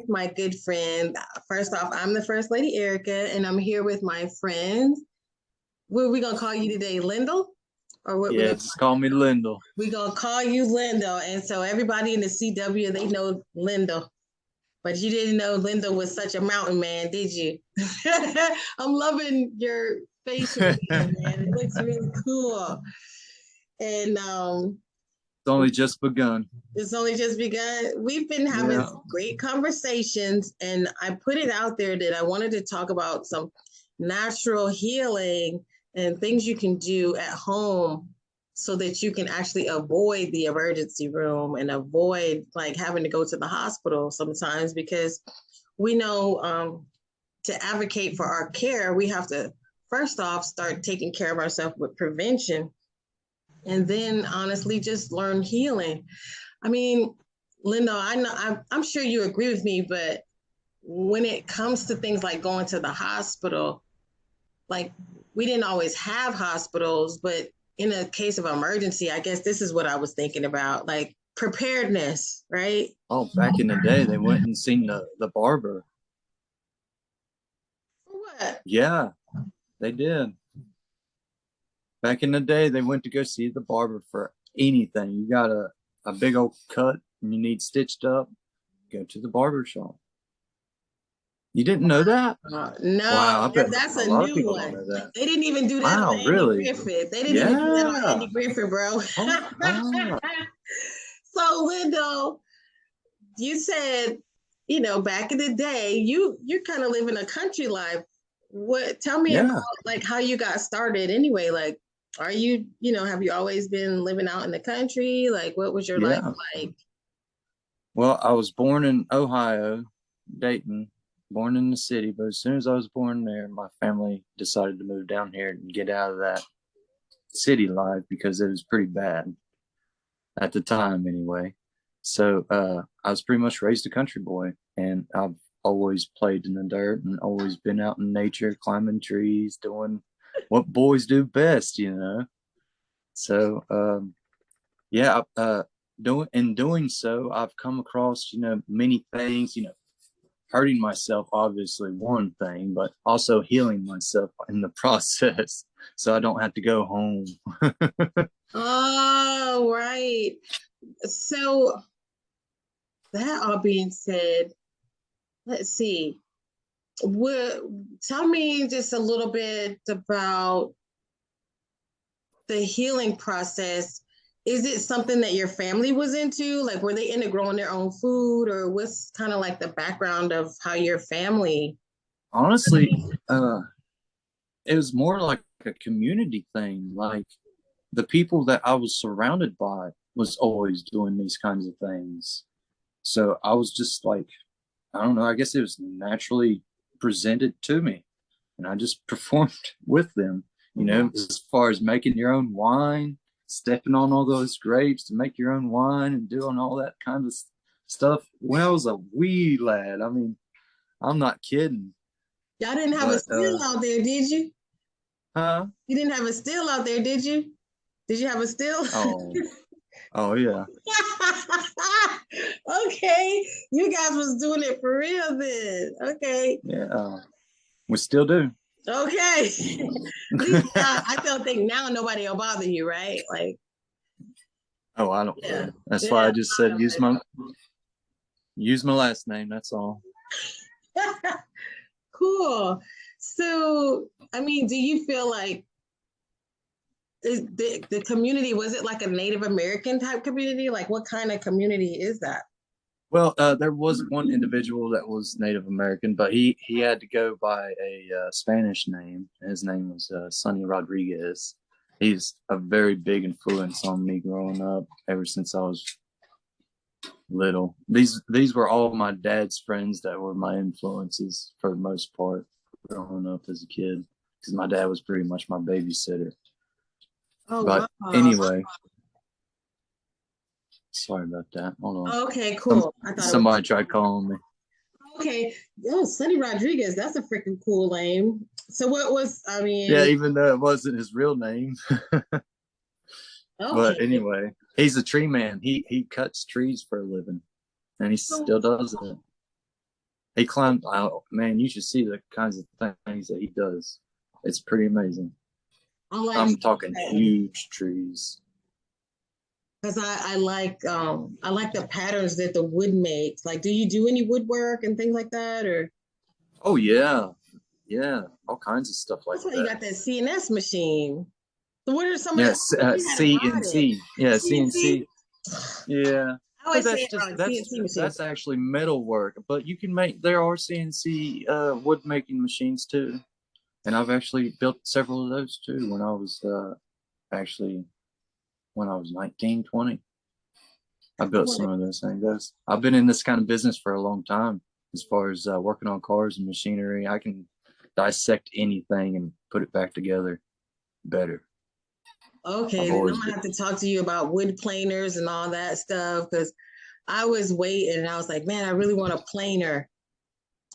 with my good friend. First off, I'm the First Lady Erica, and I'm here with my friend. What are we gonna call you today, Lyndall? Or what? Yeah, just call me Lyndall. We're gonna call you Lyndall, and so everybody in the CW they know Lyndall, but you didn't know Lyndall was such a mountain man, did you? I'm loving your facial man. It looks really cool, and um, it's only just begun. It's only just begun. We've been having yeah. great conversations, and I put it out there that I wanted to talk about some natural healing and things you can do at home so that you can actually avoid the emergency room and avoid like having to go to the hospital sometimes because we know um, to advocate for our care, we have to first off start taking care of ourselves with prevention and then honestly just learn healing. I mean, Linda, I know I'm, I'm sure you agree with me, but when it comes to things like going to the hospital, like we didn't always have hospitals, but in a case of emergency, I guess this is what I was thinking about, like preparedness, right? Oh, back in the day, they went and seen the, the barber. what? Yeah, they did. Back in the day, they went to go see the barber for anything. You got a, a big old cut and you need stitched up, go to the barber shop. You didn't know that? Uh, no, wow, that's a, a new one. They didn't even do that wow, on Andy really? Griffith. They didn't yeah. even do that on Andy Griffith, bro. Oh, ah. so, Lindo, you said, you know, back in the day, you you're kind of living a country life. What? Tell me yeah. about like how you got started anyway. Like, are you, you know, have you always been living out in the country? Like, what was your yeah. life like? Well, I was born in Ohio, Dayton, born in the city, but as soon as I was born there, my family decided to move down here and get out of that city life because it was pretty bad at the time anyway. So uh, I was pretty much raised a country boy and I've always played in the dirt and always been out in nature, climbing trees, doing what boys do best, you know. So um, yeah, uh, doing in doing so, I've come across you know many things. You know, hurting myself obviously one thing, but also healing myself in the process, so I don't have to go home. oh right. So that all being said, let's see what tell me just a little bit about the healing process. Is it something that your family was into? Like were they into growing their own food or what's kind of like the background of how your family honestly uh it was more like a community thing. Like the people that i was surrounded by was always doing these kinds of things. So i was just like i don't know i guess it was naturally presented to me and I just performed with them, you know, mm-hmm. as far as making your own wine, stepping on all those grapes to make your own wine and doing all that kind of stuff. When I was a wee lad, I mean, I'm not kidding. Y'all didn't have but, a still uh, out there, did you? Huh? You didn't have a still out there, did you? Did you have a still? Oh, oh yeah. okay, you guys was doing it for real then. Okay. Yeah, uh, we still do. Okay. uh, I don't think now nobody will bother you, right? Like. Oh, I don't yeah. That's yeah, why I just said use my use my last name. That's all. cool. So, I mean, do you feel like the, the community was it like a Native American type community? Like what kind of community is that? Well, uh, there was one individual that was Native American, but he he had to go by a uh, Spanish name. His name was uh, Sonny Rodriguez. He's a very big influence on me growing up ever since I was little. These these were all my dad's friends that were my influences for the most part growing up as a kid because my dad was pretty much my babysitter. Oh, but wow. anyway, sorry about that. Hold on. Okay, cool. Some, somebody was... tried calling me. Okay. Oh, Sonny Rodriguez. That's a freaking cool name. So what was I mean? Yeah, even though it wasn't his real name. okay. Oh. But anyway, he's a tree man. He he cuts trees for a living. and he oh. still does it. He climbed out. Man, you should see the kinds of things that he does. It's pretty amazing. Like I'm talking huge trees. because I, I like um I like the patterns that the wood makes. Like, do you do any woodwork and things like that, or Oh yeah, yeah, all kinds of stuff like that's why you got that CNS machine. So what are some of Yes, the uh, you had C bought and it. C. Yeah, CNC? Yeah. But that's just that's CNC that's actually metal work. But you can make there are CNC uh, wood making machines too, and I've actually built several of those too when I was uh, actually when I was 19, 20. I built some of those things. I've been in this kind of business for a long time. As far as uh, working on cars and machinery, I can dissect anything and put it back together better. Okay, I'm gonna have to talk to you about wood planers and all that stuff because I was waiting and I was like, man, I really want a planer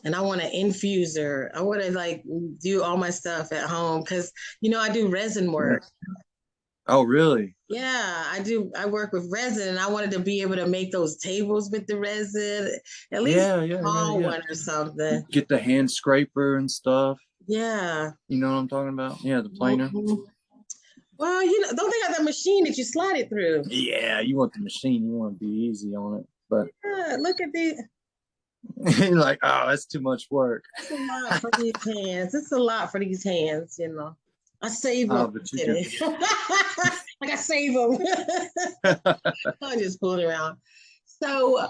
and I want an infuser. I want to like do all my stuff at home because you know I do resin work. Oh, really? Yeah, I do. I work with resin and I wanted to be able to make those tables with the resin, at least Yeah, a yeah, yeah, small yeah. one or something. Get the hand scraper and stuff. Yeah. You know what I'm talking about? Yeah, the planer. Mhm. Well, you know, don't they have that machine that you slide it through? Yeah, you want the machine. You want to be easy on it, but Yeah, look at the. You're like, oh, that's too much work. It's a lot for these hands. It's a lot for these hands, you know. I save Oh, them. but you like I save them. I'm just fooling around. So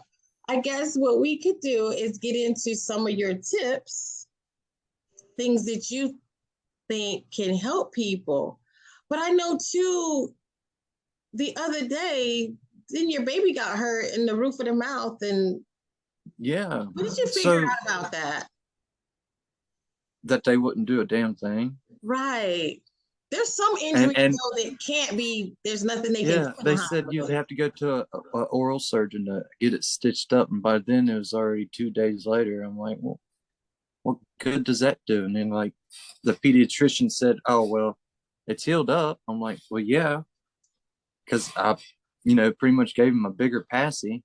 I guess what we could do is get into some of your tips, things that you think can help people. But I know too, the other day, then your baby got hurt in the roof of the mouth. And yeah. what did you figure So out about that? that they wouldn't do a damn thing. Right. There's some injuries and- though that can't be. There's nothing they can. Yeah, do they said you'd have to go to a, a oral surgeon to get it stitched up, and by then it was already two days later. I'm like, well, what good does that do? And then like the pediatrician said, oh well, it's healed up. I'm like, well, yeah, because I, you know, pretty much gave him a bigger passy,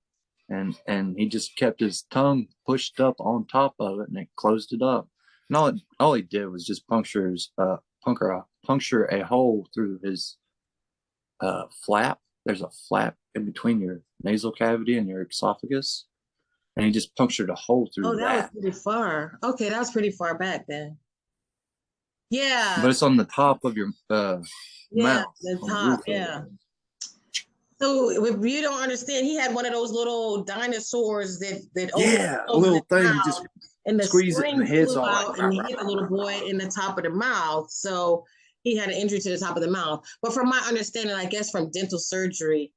and and he just kept his tongue pushed up on top of it, and it closed it up. And all it, all he did was just puncture his uh puncture a puncture a hole through his uh flap. There's a flap in between your nasal cavity and your esophagus, and he just punctured a hole through Oh, that that. was pretty far. Okay, that was pretty far back then. Yeah. But it's on the top of your uh yeah, mouth. the the top. roof. Yeah. So if you don't understand, he had one of those little dinosaurs that that Yeah, a little thing. Just and the squeeze it and the head's all like, out and hit the little boy in the top of the mouth. So he had an injury to the top of the mouth. But from my understanding, I guess from dental surgery,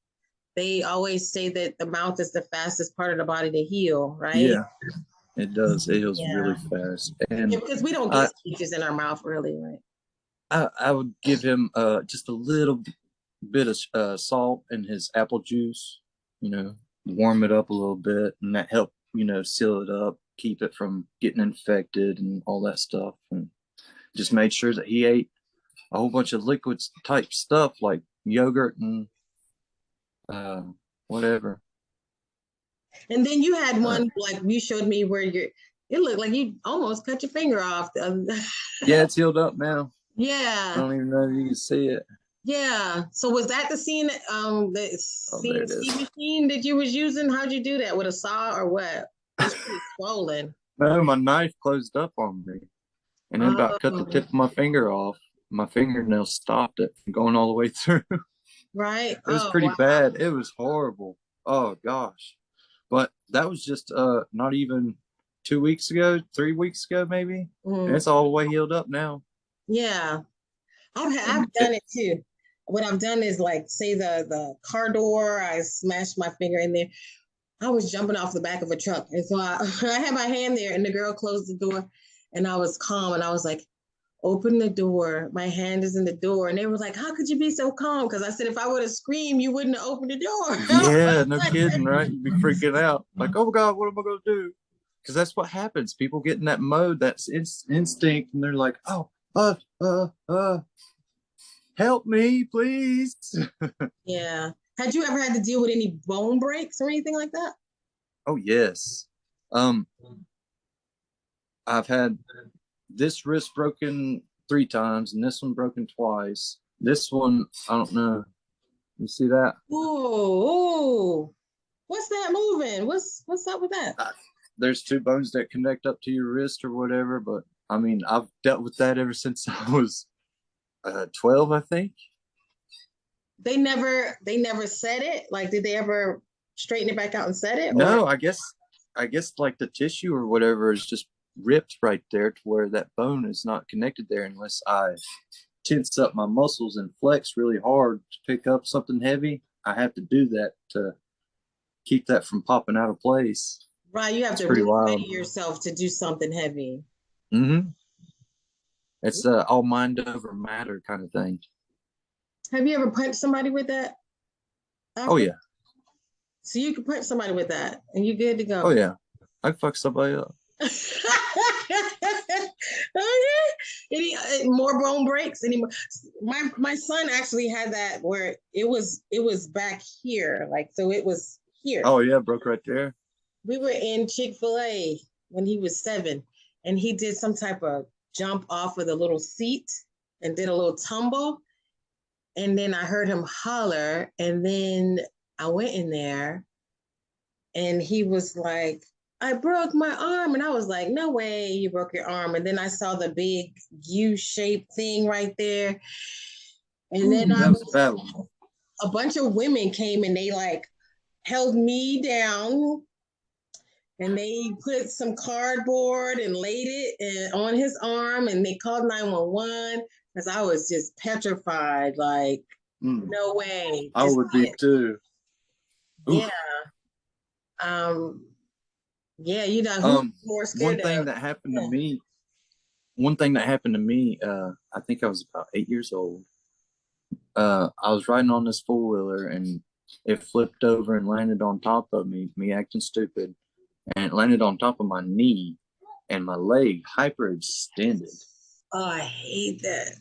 they always say that the mouth is the fastest part of the body to heal, right? yeah, it does. It heals Yeah. really fast. And Yeah, because we don't I- get stitches in our mouth, really, right? I, I would give him uh just a little bit of uh, salt in his apple juice, you know, warm it up a little bit, and that helped, you know seal it up, keep it from getting infected and all that stuff, and just made sure that he ate a whole bunch of liquids type stuff like yogurt and uh, whatever. And then you had one like you showed me where you're. It looked like you almost cut your finger off. Yeah, it's healed up now. Yeah. I don't even know if you can see it. Yeah. So was that the scene? Um, the Oh, CNC machine that you was using? How'd you do that with a saw or what? It's pretty swollen. No, my knife closed up on me, and it about cut the Oh. tip of my finger off. My fingernail stopped it from going all the way through. Right. It was Oh, pretty wow. bad. It was horrible. Oh gosh, but that was just uh not even two weeks ago, three weeks ago maybe. Mhm. And it's all the way healed up now. Yeah, I've I've done it too. What I've done is like say the the car door, I smashed my finger in there. I was jumping off the back of a truck, and so I, I had my hand there, and the girl closed the door, and I was calm, and I was like, "Open the door. My hand is in the door." And they were like, "How could you be so calm?" Because I said, "If I would have screamed, you wouldn't have opened the door." Yeah, no kidding, right? You'd be freaking out, like, oh god, what am I gonna do? Because that's what happens. People get in that mode, that's ins- instinct, and they're like, oh, uh, uh, uh, help me, please. yeah. Had you ever had to deal with any bone breaks or anything like that? Oh yes. Um, I've had this wrist broken three times and this one broken twice. This one, I don't know. You see that? Oh, what's that moving? What's what's up with that? Uh, there's two bones that connect up to your wrist or whatever, but I mean, I've dealt with that ever since I was uh, 12, I think. They never, they never said it. Like, did they ever straighten it back out and said it? Or? No, I guess, I guess like the tissue or whatever is just ripped right there to where that bone is not connected there unless I tense up my muscles and flex really hard to pick up something heavy. I have to do that to keep that from popping out of place. Right, you have it's to really wild. yourself to do something heavy. Mm-hmm. It's a all mind over matter kind of thing. Have you ever punched somebody with that? After? Oh yeah. So you can punch somebody with that, and you're good to go. Oh yeah, I fuck somebody up. okay. Any uh, more bone breaks? Any more? My my son actually had that where it was it was back here, like so it was here. Oh yeah, broke right there. We were in Chick Fil A when he was seven, and he did some type of jump off of a little seat and did a little tumble. And then I heard him holler, and then I went in there, and he was like, I broke my arm. And I was like, no way you broke your arm. And then I saw the big U shaped thing right there. And then Ooh, I was, a bunch of women came and they like held me down and they put some cardboard and laid it on his arm and they called 911 because I was just petrified. Like, mm. no way. I would be too. Oof. Yeah. Um, yeah, you know, um, more scared one thing of, that happened yeah. to me, one thing that happened to me, uh, I think I was about eight years old. Uh, I was riding on this four wheeler and it flipped over and landed on top of me, me acting stupid, and it landed on top of my knee and my leg hyperextended. Oh, I hate that.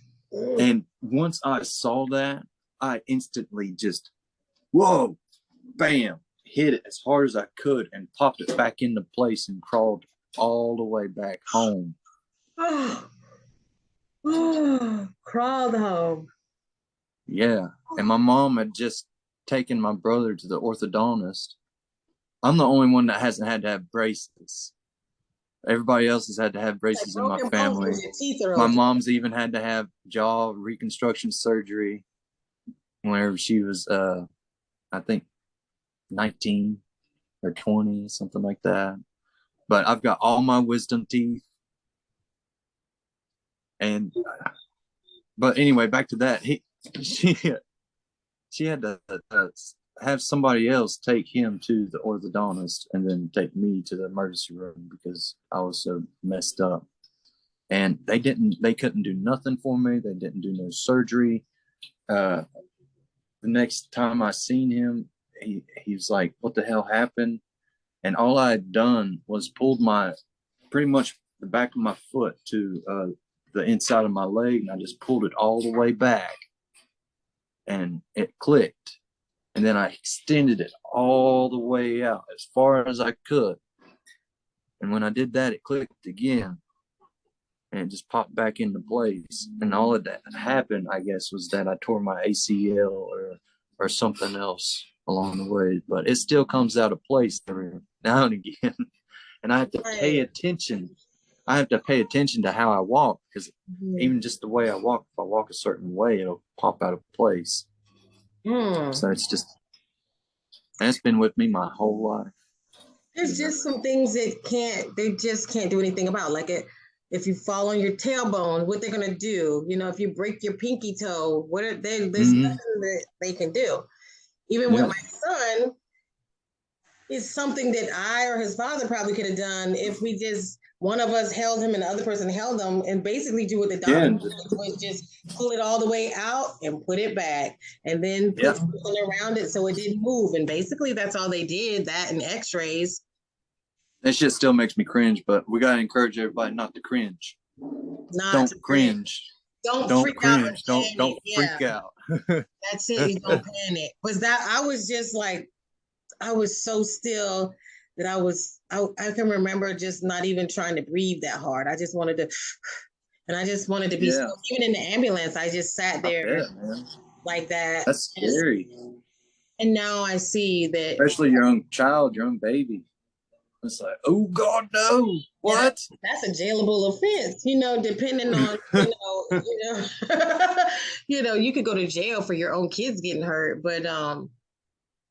And once I saw that, I instantly just, whoa, bam, hit it as hard as I could and popped it back into place and crawled all the way back home. Oh, oh crawled home. Yeah. And my mom had just taken my brother to the orthodontist. I'm the only one that hasn't had to have braces. Everybody else has had to have braces like in my family. My mom's even had to have jaw reconstruction surgery whenever she was, uh, I think, 19 or 20, something like that. But I've got all my wisdom teeth. And, but anyway, back to that. He, she, she had to uh, have somebody else take him to the orthodontist and then take me to the emergency room because I was so messed up. And they didn't, they couldn't do nothing for me. They didn't do no surgery. Uh, the next time I seen him, he, he was like, what the hell happened? And all I had done was pulled my, pretty much the back of my foot to uh, the inside of my leg. And I just pulled it all the way back and it clicked. And then I extended it all the way out as far as I could. And when I did that, it clicked again and it just popped back into place. And all of that happened, I guess, was that I tore my ACL or or something else along the way, but it still comes out of place every now and again. and I have to pay attention. I have to pay attention to how I walk because mm-hmm. even just the way I walk, if I walk a certain way, it'll pop out of place. Mm. So it's just, that's been with me my whole life. There's just some things that can't, they just can't do anything about. Like it, if you fall on your tailbone, what they're gonna do? You know, if you break your pinky toe, what are they? There's mm-hmm. nothing that they can do. Even yeah. with my son, is something that I or his father probably could have done if we just one of us held him and the other person held him and basically do what the doctor yeah. was just pull it all the way out and put it back and then put yeah. something around it so it didn't move. And basically that's all they did, that and x-rays. That shit still makes me cringe, but we gotta encourage everybody not to cringe. Not don't to cringe. Don't, don't cringe. Don't don't freak out. That's it. You don't panic. Was that I was just like, I was so still that I was I, I can remember just not even trying to breathe that hard. I just wanted to and I just wanted to be yeah. even in the ambulance, I just sat there bet, like that. That's scary. And now I see that especially your own child, your own baby. It's like, oh God, no! What? Yeah, that's a jailable offense, you know. Depending on, you know, you know, you know, you could go to jail for your own kids getting hurt. But um,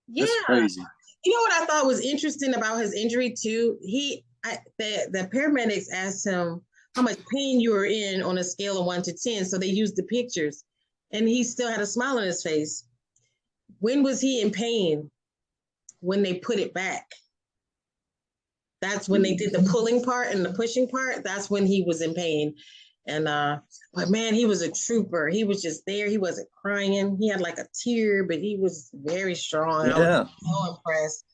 yeah, that's crazy. You know what I thought was interesting about his injury too? He, I, the the paramedics asked him how much pain you were in on a scale of one to ten, so they used the pictures, and he still had a smile on his face. When was he in pain? When they put it back that's when they did the pulling part and the pushing part. That's when he was in pain. And uh, but man, he was a trooper. He was just there. He wasn't crying. He had like a tear, but he was very strong. Yeah. so impressed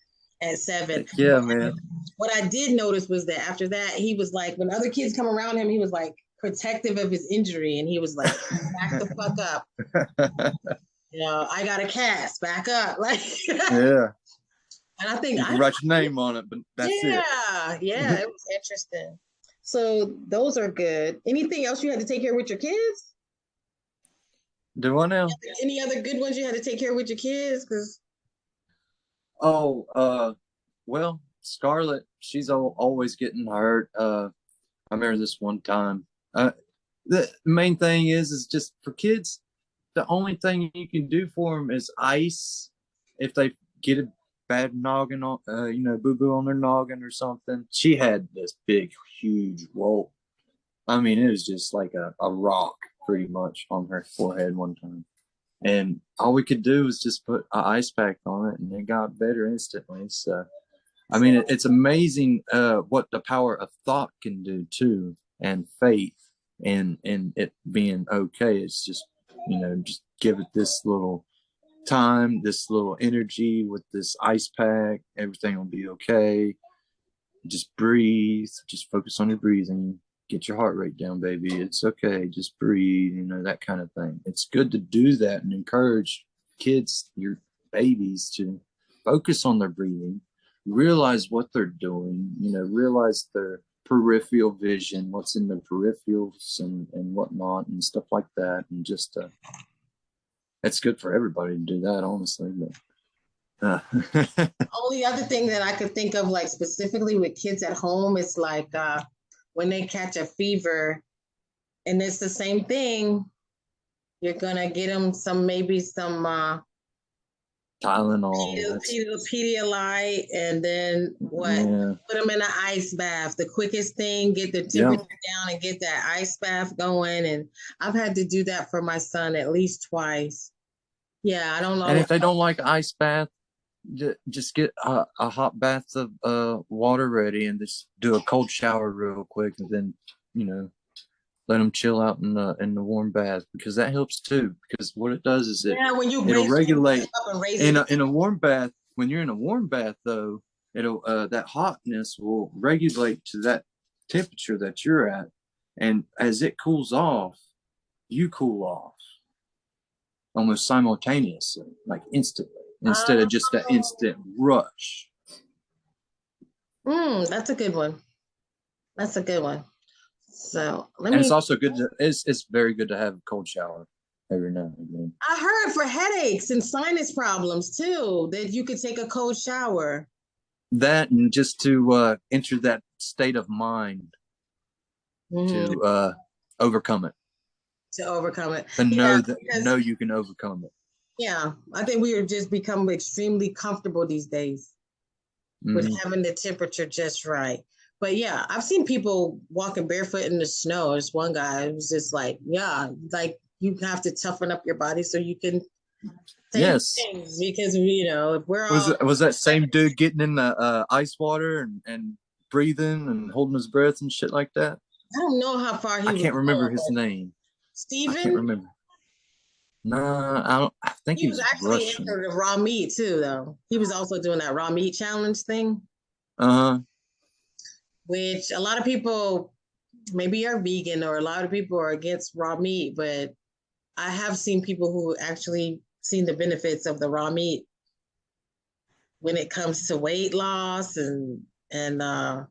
at seven. Yeah, man. What I did notice was that after that, he was like, when other kids come around him, he was like protective of his injury, and he was like, back the fuck up. you know, I got a cast, back up. Like, yeah. And I think you I, write your name on it, but that's yeah, it. Yeah, yeah, it was interesting. So those are good. Anything else you had to take care with your kids? Do I know? Any other good ones you had to take care with your kids? Because oh, uh, well, Scarlett, she's always getting hurt. Uh, I remember this one time. Uh, the main thing is, is just for kids. The only thing you can do for them is ice if they get a bad noggin on, uh, you know, boo boo on their noggin or something. She had this big, huge roll. I mean, it was just like a, a rock pretty much on her forehead one time. And all we could do was just put an ice pack on it and it got better instantly. So, I mean, it, it's amazing uh, what the power of thought can do too, and faith, and and it being okay. It's just you know just give it this little time, this little energy with this ice pack. Everything will be okay. Just breathe. Just focus on your breathing. Get your heart rate down, baby. It's okay. Just breathe, you know, that kind of thing. It's good to do that and encourage kids, your babies, to focus on their breathing, realize what they're doing, you know, realize their peripheral vision, what's in the peripherals and, and whatnot and stuff like that. And just uh, it's good for everybody to do that, honestly. But uh. only other thing that I could think of, like specifically with kids at home, is like uh, when they catch a fever, and it's the same thing. You're gonna get them some maybe some uh, Tylenol, Pedialyte, and then what? Yeah. Put them in an ice bath. The quickest thing, get the temperature down and get that ice bath going. And I've had to do that for my son at least twice. Yeah, I don't know. And if they don't like ice bath, just get a, a hot bath of uh, water ready and just do a cold shower real quick, and then you know let them chill out in the in the warm bath because that helps too. Because what it does is it yeah, when you it'll regulate in a, in a warm bath. When you're in a warm bath, though, it'll uh, that hotness will regulate to that temperature that you're at, and as it cools off, you cool off almost simultaneously, like instantly, instead of just an instant rush. Mm, that's a good one. That's a good one. So let and me. it's also good. To, it's it's very good to have a cold shower every now and then. I heard for headaches and sinus problems too that you could take a cold shower. That and just to uh, enter that state of mind mm. to mm-hmm. uh, overcome it. To overcome it. And know yeah, that know you can overcome it. Yeah, I think we are just become extremely comfortable these days mm. with having the temperature just right. But yeah, I've seen people walking barefoot in the snow. There's one guy who's just like, yeah, like you have to toughen up your body so you can yes. because you know we're was all, it, was that same dude getting in the uh, ice water and, and breathing and holding his breath and shit like that? I don't know how far he i can't remember his name. Steven? i can't remember. No i don't i think he, he was, was actually Russian. into the raw meat too though. He was also doing that raw meat challenge thing. Uh-huh which a lot of people maybe are vegan or a lot of people are against raw meat, but I have seen people who actually seen the benefits of the raw meat. when it comes to weight loss and and uh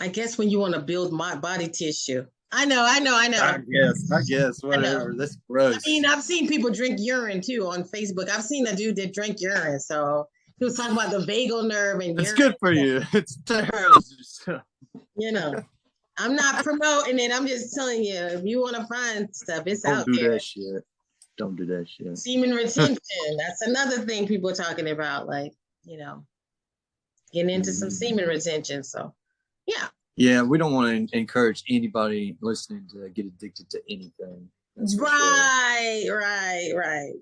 I guess when you want to build my body tissue. I know, I know, I know. I guess, I guess, whatever. That's gross. I mean, I've seen people drink urine too on Facebook. I've seen a dude that drank urine. So he was talking about the vagal nerve and it's good for you. It's terrible. You know, I'm not promoting it. I'm just telling you, if you want to find stuff, it's Don't out do there. that shit. Don't do that shit. Semen retention. That's another thing people are talking about, like, you know, getting into some Mhm. semen retention. So yeah. Yeah, we don't want to encourage anybody listening to get addicted to anything. That's for sure. Right, right,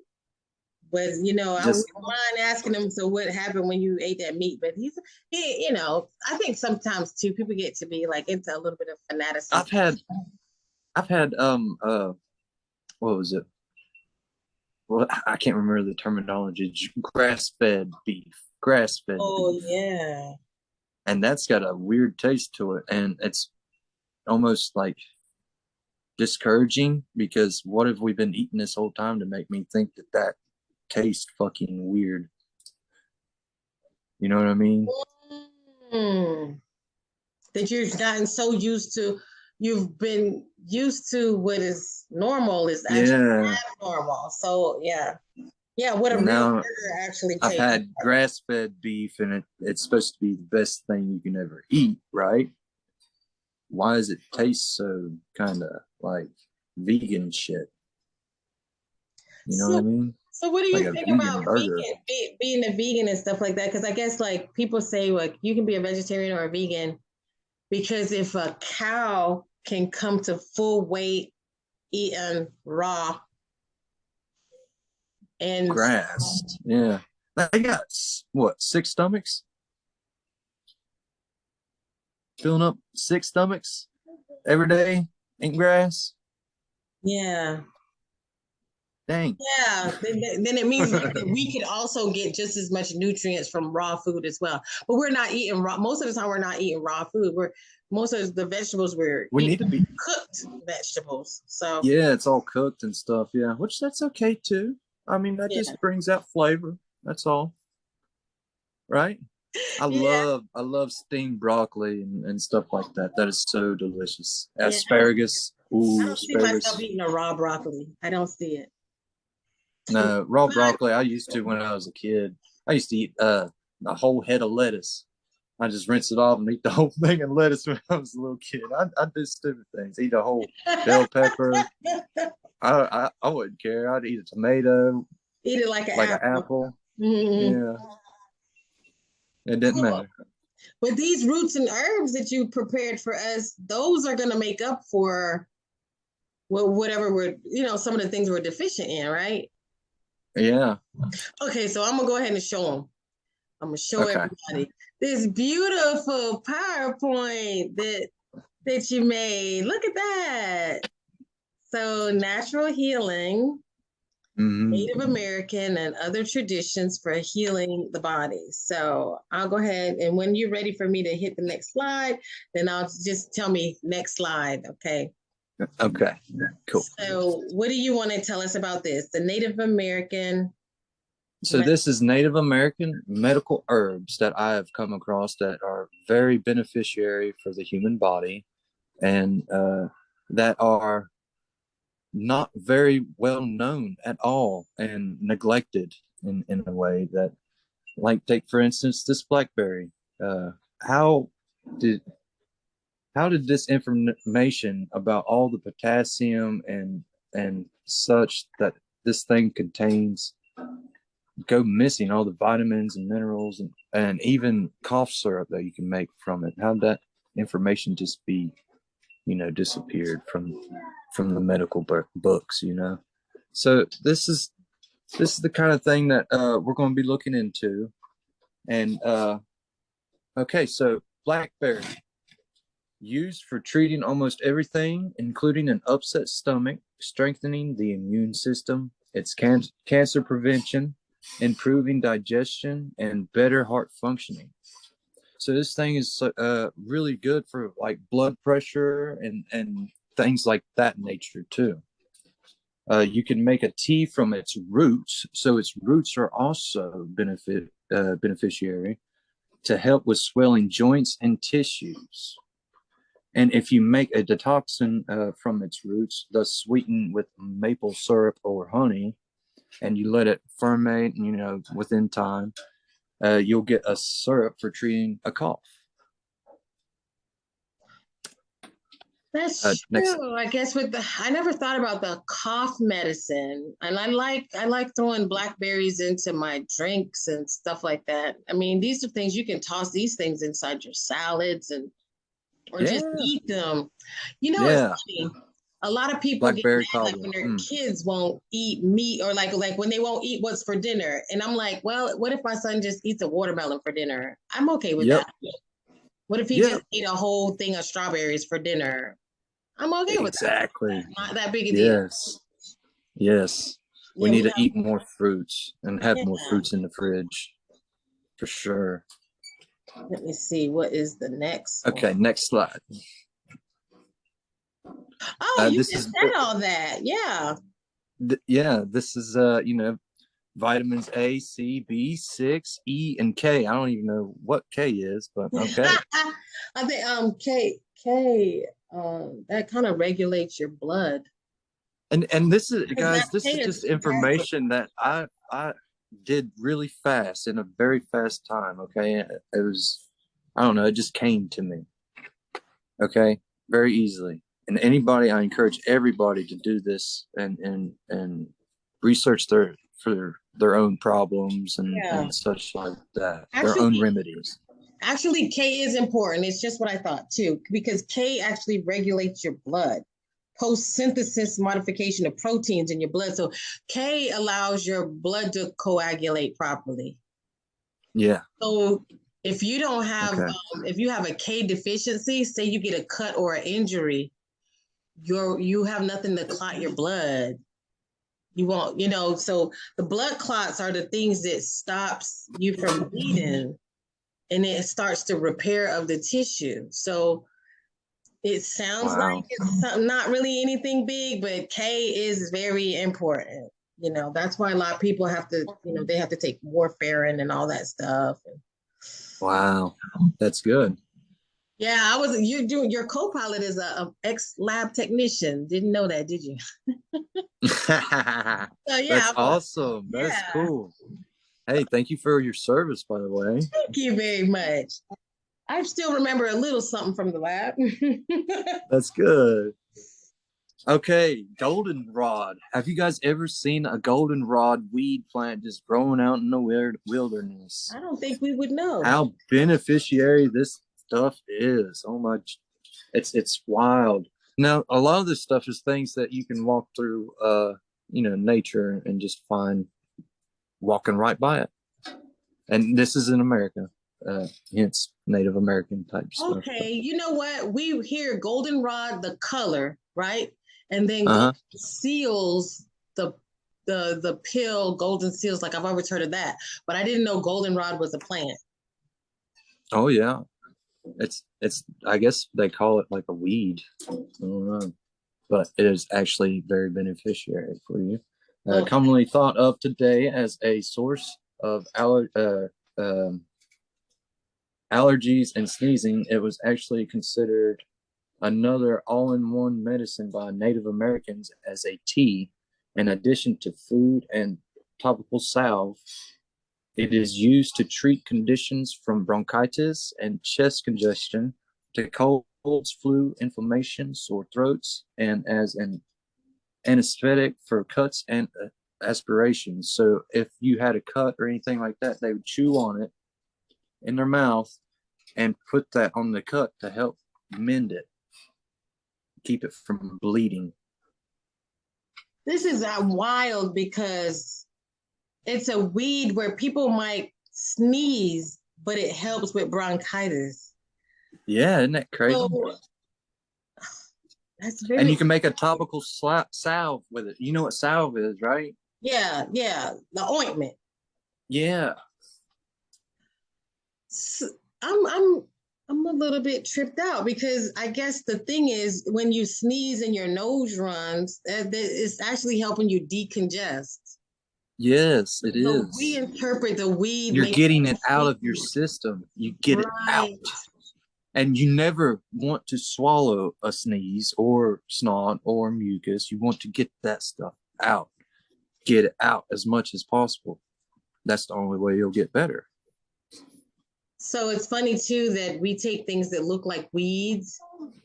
But you know, I Just- wouldn't mind asking him. So, what happened when you ate that meat? But he's, he, you know, I think sometimes too, people get to be like into a little bit of fanaticism. I've had, I've had, um, uh, what was it? Well, I can't remember the terminology. Grass-fed beef, grass-fed Oh beef, yeah, and that's got a weird taste to it, and it's almost like discouraging because what have we been eating this whole time to make me think that that tastes fucking weird? You know what I mean? Hmm. that you've gotten so used to. You've been used to what is normal is actually Yeah. abnormal. So yeah, yeah. What a Now, actually I've had grass fed beef and it, it's supposed to be the best thing you can ever eat, right? Why does it taste so kind of like vegan shit? You know what I mean? So what do you Like think about vegan, be, being a vegan and stuff like that? Because I guess like people say like you can be a vegetarian or a vegan because if a cow can come to full weight eating raw and Grass. Yeah. They got what, six stomachs? Filling up six stomachs every day eating grass? yeah, Dang. yeah, then, then- it means that we could also get just as much nutrients from raw food as well. But we're not eating raw. Most of the time, we're not eating raw food. We're most of the vegetables we're We need to be cooked vegetables. So Yeah, it's all cooked and stuff. Yeah, which that's okay too. I mean, that Yeah. just brings out flavor. That's all. Right? I Yeah. love I love steamed broccoli and, and stuff like that. That is so delicious. Asparagus. Yeah. Asparagus. I Ooh, don't see myself eating a raw broccoli. I don't see it. No, raw broccoli. I used to when I was a kid. I used to eat uh a whole head of lettuce. I just rinse it off and eat the whole thing of lettuce when I was a little kid. I I did stupid things. Eat a whole bell pepper. I, I I wouldn't care. I'd eat a tomato, Eat it like an like apple. an apple. Mhm. Yeah. It didn't Cool. matter. But these roots and herbs that you prepared for us, those are going to make up for well, whatever we're, you know, some of the things we're deficient in, right? Yeah. Okay, so I'm gonna go ahead and show them. I'm gonna show Okay. everybody this beautiful PowerPoint that that you made. Look at that. So natural healing, hmm Native American and other traditions for healing the body. So I'll go ahead and when you're ready for me to hit the next slide, then I'll just tell me next slide. Okay. Okay. Cool. So what do you want to tell us about this? The Native American. So this is Native American medical herbs that I have come across that are very beneficiary for the human body, and uh, that are not very well known at all and neglected in, in a way that, like, take for instance this blackberry. Uh, how did how did this information about all the potassium and and such that this thing contains go missing all the vitamins and minerals and, and even cough syrup that you can make from it? How did that information just be you know disappeared from from the medical books you know? So this is this is the kind of thing that uh, we're going to be looking into. And uh okay so blackberry used for treating almost everything, including an upset stomach, strengthening the immune system, its can- cancer prevention, improving digestion, and better heart functioning. So this thing is uh, really good for like blood pressure and and things like that nature too. Uh, you can make a tea from its roots, so its roots are also benefit uh, beneficiary to help with swelling joints and tissues. And if you make a decoction uh, from its roots, thus sweetened with maple syrup or honey, and you let it ferment, you know, within time, uh, you'll get a syrup for treating a cough. That's uh, true. I guess with the I never thought about the cough medicine, and I like I like throwing blackberries into my drinks and stuff like that. I mean, these are things you can toss these things inside your salads and or yeah. just eat them. You know, yeah. A lot of people Blackberry get mad, like when their mm. kids won't eat meat or like like when they won't eat what's for dinner. And I'm like, well, what if my son just eats a watermelon for dinner? I'm okay with yep. that. What if he yep. just ate a whole thing of strawberries for dinner? I'm okay with exactly. that. Exactly. Not that big a deal. Yes. Yes. We yeah, need we to eat more fruits and have yeah. more fruits in the fridge. For sure. Let me see. What is the next? Okay, one? next slide. Oh, uh, you just is, said all that. Yeah. Th- yeah, this is uh, you know, vitamins A, C, B, six, E, and K. I don't even know what K is, but okay. I think um K K uh, that kind of regulates your blood. And and this is guys, this is just information that I I did really fast in a very fast time. Okay, it was I don't know, it just came to me. Okay, very easily. And anybody, I encourage everybody to do this and and and research their for their own problems and, yeah. and such like that, actually, their own remedies. Actually, K is important. It's just what I thought too, because K actually regulates your blood post synthesis modification of proteins in your blood. So K allows your blood to coagulate properly. Yeah. So if you don't have, okay. um, if you have a K deficiency, say you get a cut or an injury, you're you have nothing to clot your blood. You won't, you know. So the blood clots are the things that stops you from bleeding, and it starts the repair of the tissue. So it sounds wow. like it's not really anything big, but K is very important. You know, that's why a lot of people have to, you know, they have to take warfarin and all that stuff. Wow, that's good. Yeah, I was. You doing your co-pilot is a, a ex lab technician. Didn't know that, did you? so, yeah, that's awesome. That's yeah. cool. Hey, thank you for your service, by the way. Thank you very much. I still remember a little something from the lab. That's good. Okay, goldenrod. Have you guys ever seen a goldenrod weed plant just growing out in the weird wilderness? I don't think we would know how beneficiary this stuff is. Oh my, it's it's wild. Now, a lot of this stuff is things that you can walk through, uh, you know, nature and just find walking right by it. And this is in America uh, hence Native American type stuff. Okay, you know what? We hear goldenrod, the color, right? And then uh-huh. seals, the the the pill, golden seals. Like I've always heard of that, but I didn't know goldenrod was a plant. Oh yeah, it's it's. I guess they call it like a weed. I don't know, but it is actually very beneficiary for you. Uh, okay. Commonly thought of today as a source of aller, uh, um, allergies and sneezing, it was actually considered another all-in-one medicine by Native Americans as a tea. In addition to food and topical salve, it is used to treat conditions from bronchitis and chest congestion to colds, flu, inflammation, sore throats, and as an anesthetic for cuts and uh, aspirations. So if you had a cut or anything like that, they would chew on it in their mouth and put that on the cut to help mend it, keep it from bleeding. This is uh, wild because it's a weed where people might sneeze, but it helps with bronchitis. Yeah, isn't that crazy? So, that's very. And you can make a topical salve with it. You know what salve is, right? Yeah, yeah, the ointment. Yeah. So, I'm I'm I'm a little bit tripped out because I guess the thing is when you sneeze and your nose runs, it's actually helping you decongest. Yes, it So is. we interpret the weed. You're getting it out of your system. You get it out. And you never want to swallow a sneeze or snot or mucus. You want to get that stuff out. Get it out as much as possible. That's the only way you'll get better. So it's funny too that we take things that look like weeds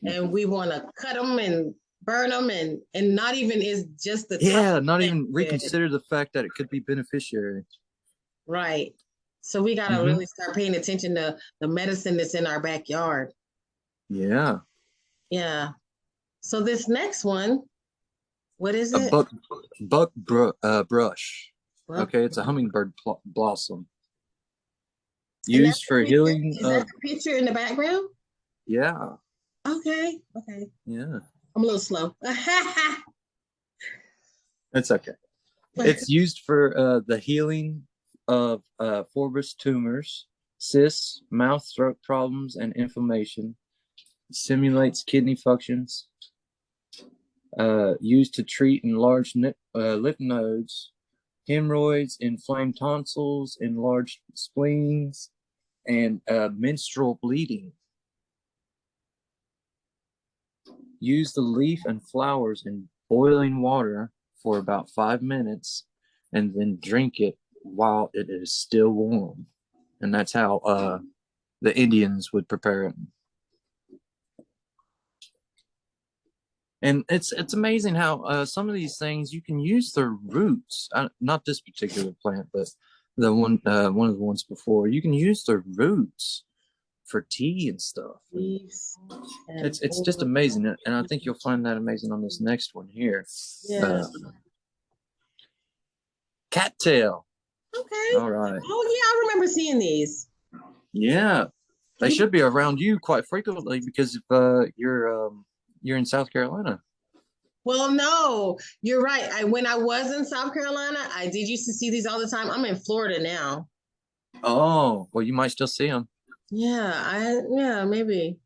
and we want to cut them and burn them and and not even is just the Yeah, not even reconsider the fact that it could be beneficiary. right. So we got to Mhm. really start paying attention to the medicine that's in our backyard. Yeah. Yeah. So this next one, what is A it? buck buck br- uh, brush. Buck- Okay, it's a hummingbird pl- blossom. That's Used for picture- healing Is that the picture in the background? yeah, Okay. Okay. yeah. I'm a little slow. It's okay. It's used for uh, the healing of uh, fibrous tumors, cysts, mouth throat problems, and inflammation. Simulates kidney functions. Uh, used to treat enlarged uh, lymph nodes, hemorrhoids, inflamed tonsils, enlarged spleens, and uh, menstrual bleeding. Use the leaf and flowers in boiling water for about five minutes and then drink it while it is still warm. And that's how uh, the Indians would prepare it. And it's it's amazing how uh, some of these things you can use their roots. Uh, not this particular plant, but the one uh, one of the ones before. You can use the roots for tea and stuff. It's it's just amazing, and I think you'll find that amazing on this next one here. Yeah. Uh, cattail. okay. All right. Oh yeah, I remember seeing these. Yeah, they should be around you quite frequently because if uh, you're um, you're in South Carolina. Well, no, you're right. I when I was in South Carolina, I did used to see these all the time. I'm in Florida now. Oh, well, you might still see them. Yeah, I yeah maybe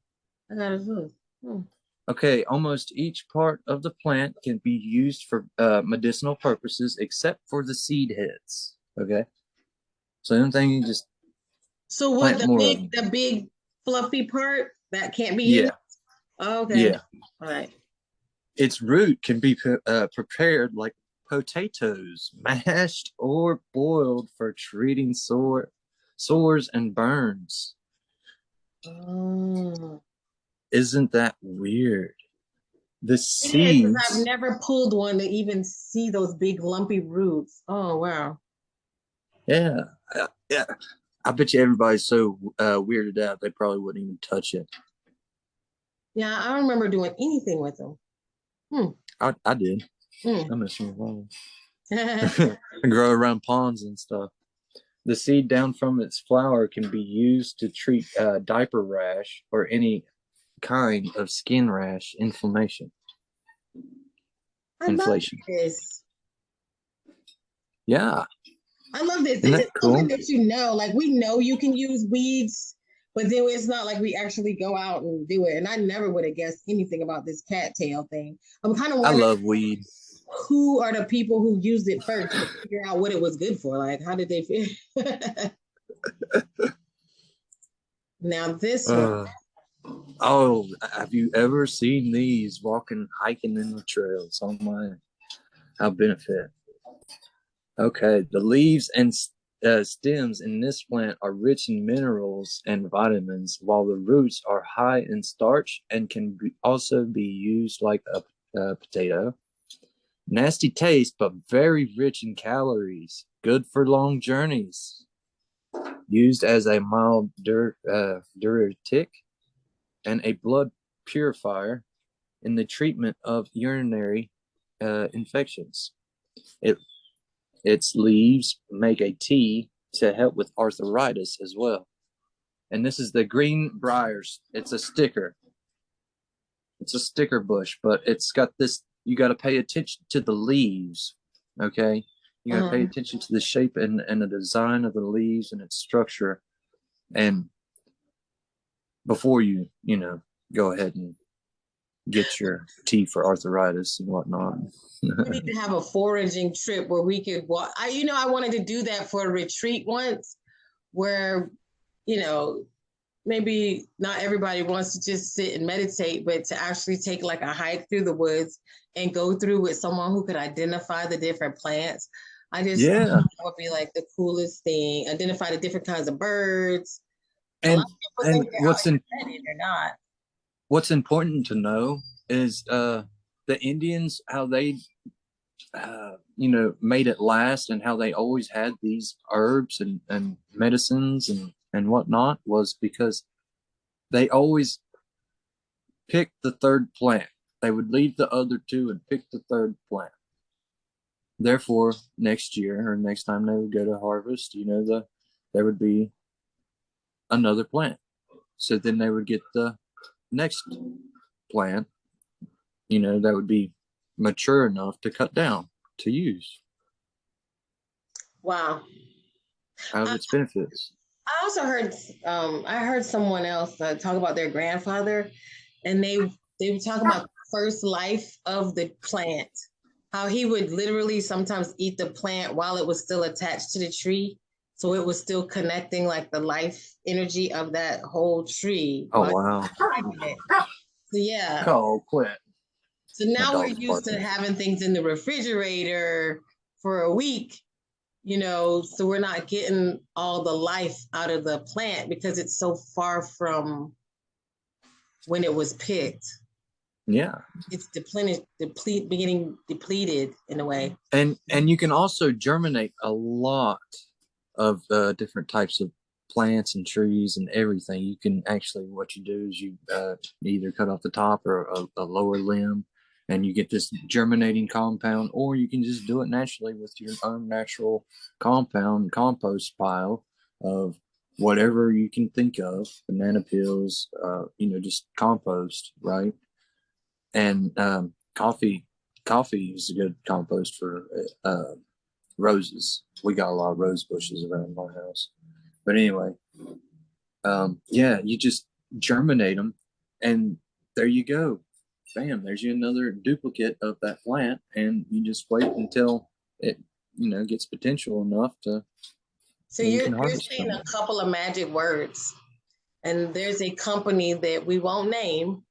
I gotta look. Hmm. Okay, almost each part of the plant can be used for uh, medicinal purposes except for the seed heads. Okay, so anything you just So what the big the big fluffy part that can't be used? yeah okay. yeah. All right. Its root can be pre- uh, prepared like potatoes, mashed or boiled for treating sore sores and burns. Oh. Isn't that weird? The It is, seeds. I've never pulled one to even see those big lumpy roots. Oh wow. Yeah, uh, yeah. I bet you everybody's so uh, weirded out they probably wouldn't even touch it. Yeah, I don't remember doing anything with them. I, I did. Hmm. I miss them alone. I grow around ponds and stuff. The seed down from its flower can be used to treat uh, diaper rash or any kind of skin rash inflammation. I love Inflation. this. Yeah, I love this. Isn't This is something cool? that you know. Like we know you can use weeds, but then it's not like we actually go out and do it. And I never would have guessed anything about this cattail thing. I'm kind of I love weed. who are the people who used it first to figure out what it was good for. Like, how did they feel? now this one, Uh, oh, have you ever seen these walking, hiking in the trails? Oh my, how benefit. Okay, the leaves and uh, stems in this plant are rich in minerals and vitamins, while the roots are high in starch and can be, also be used like a, a potato. Nasty taste, but very rich in calories. Good for long journeys. Used as a mild uh, diuretic and a blood purifier in the treatment of urinary uh, infections. It its leaves make a tea to help with arthritis as well. And this is the green briars. It's a sticker. It's a sticker bush, but it's got this. You got to pay attention to the leaves. Okay, you got to pay Uh-huh. attention to the shape and, and the design of the leaves and its structure, and before you you know go ahead and get your tea for arthritis and whatnot. we need to have a foraging trip where we could walk. I, you know, I wanted to do that for a retreat once, where, you know, maybe not everybody wants to just sit and meditate, but to actually take like a hike through the woods and go through with someone who could identify the different plants. I just yeah, that would be like the coolest thing. Identify the different kinds of birds. And and what's in they're not. What's important to know is uh the Indians how they uh, you know made it last and how they always had these herbs and and medicines and and whatnot was because they always picked the third plant. They would leave the other two and pick the third plant. Therefore, next year or next time they would go to harvest, you know, the there would be another plant. So then they would get the next plant, you know, that would be mature enough to cut down to use. Wow. Out of Uh, its benefits. I also heard um, I heard someone else uh, talk about their grandfather, and they they were talking about first life of the plant, how he would literally sometimes eat the plant while it was still attached to the tree, so it was still connecting like the life energy of that whole tree. Oh wow. he was eating it. So yeah. Oh, quit. So now we're used to having things in the refrigerator for a week, you know, so we're not getting all the life out of the plant because it's so far from when it was picked. Yeah. It's depleted, deplete, beginning depleted in a way. and and you can also germinate a lot of uh, different types of plants and trees and everything. You can actually what you do is you uh, either cut off the top or a, a lower limb and you get this germinating compound or you can just do it naturally with your own natural compound compost pile of whatever you can think of banana peels uh, you know just compost right? And um, coffee coffee is a good compost for uh, roses. We got a lot of rose bushes around my house. But anyway, um, yeah, you just germinate them, and there you go. Bam! There's you another duplicate of that plant, and you just wait until it, you know, gets potential enough to. So You you're, can you're saying them. a couple of magic words, and there's a company that we won't name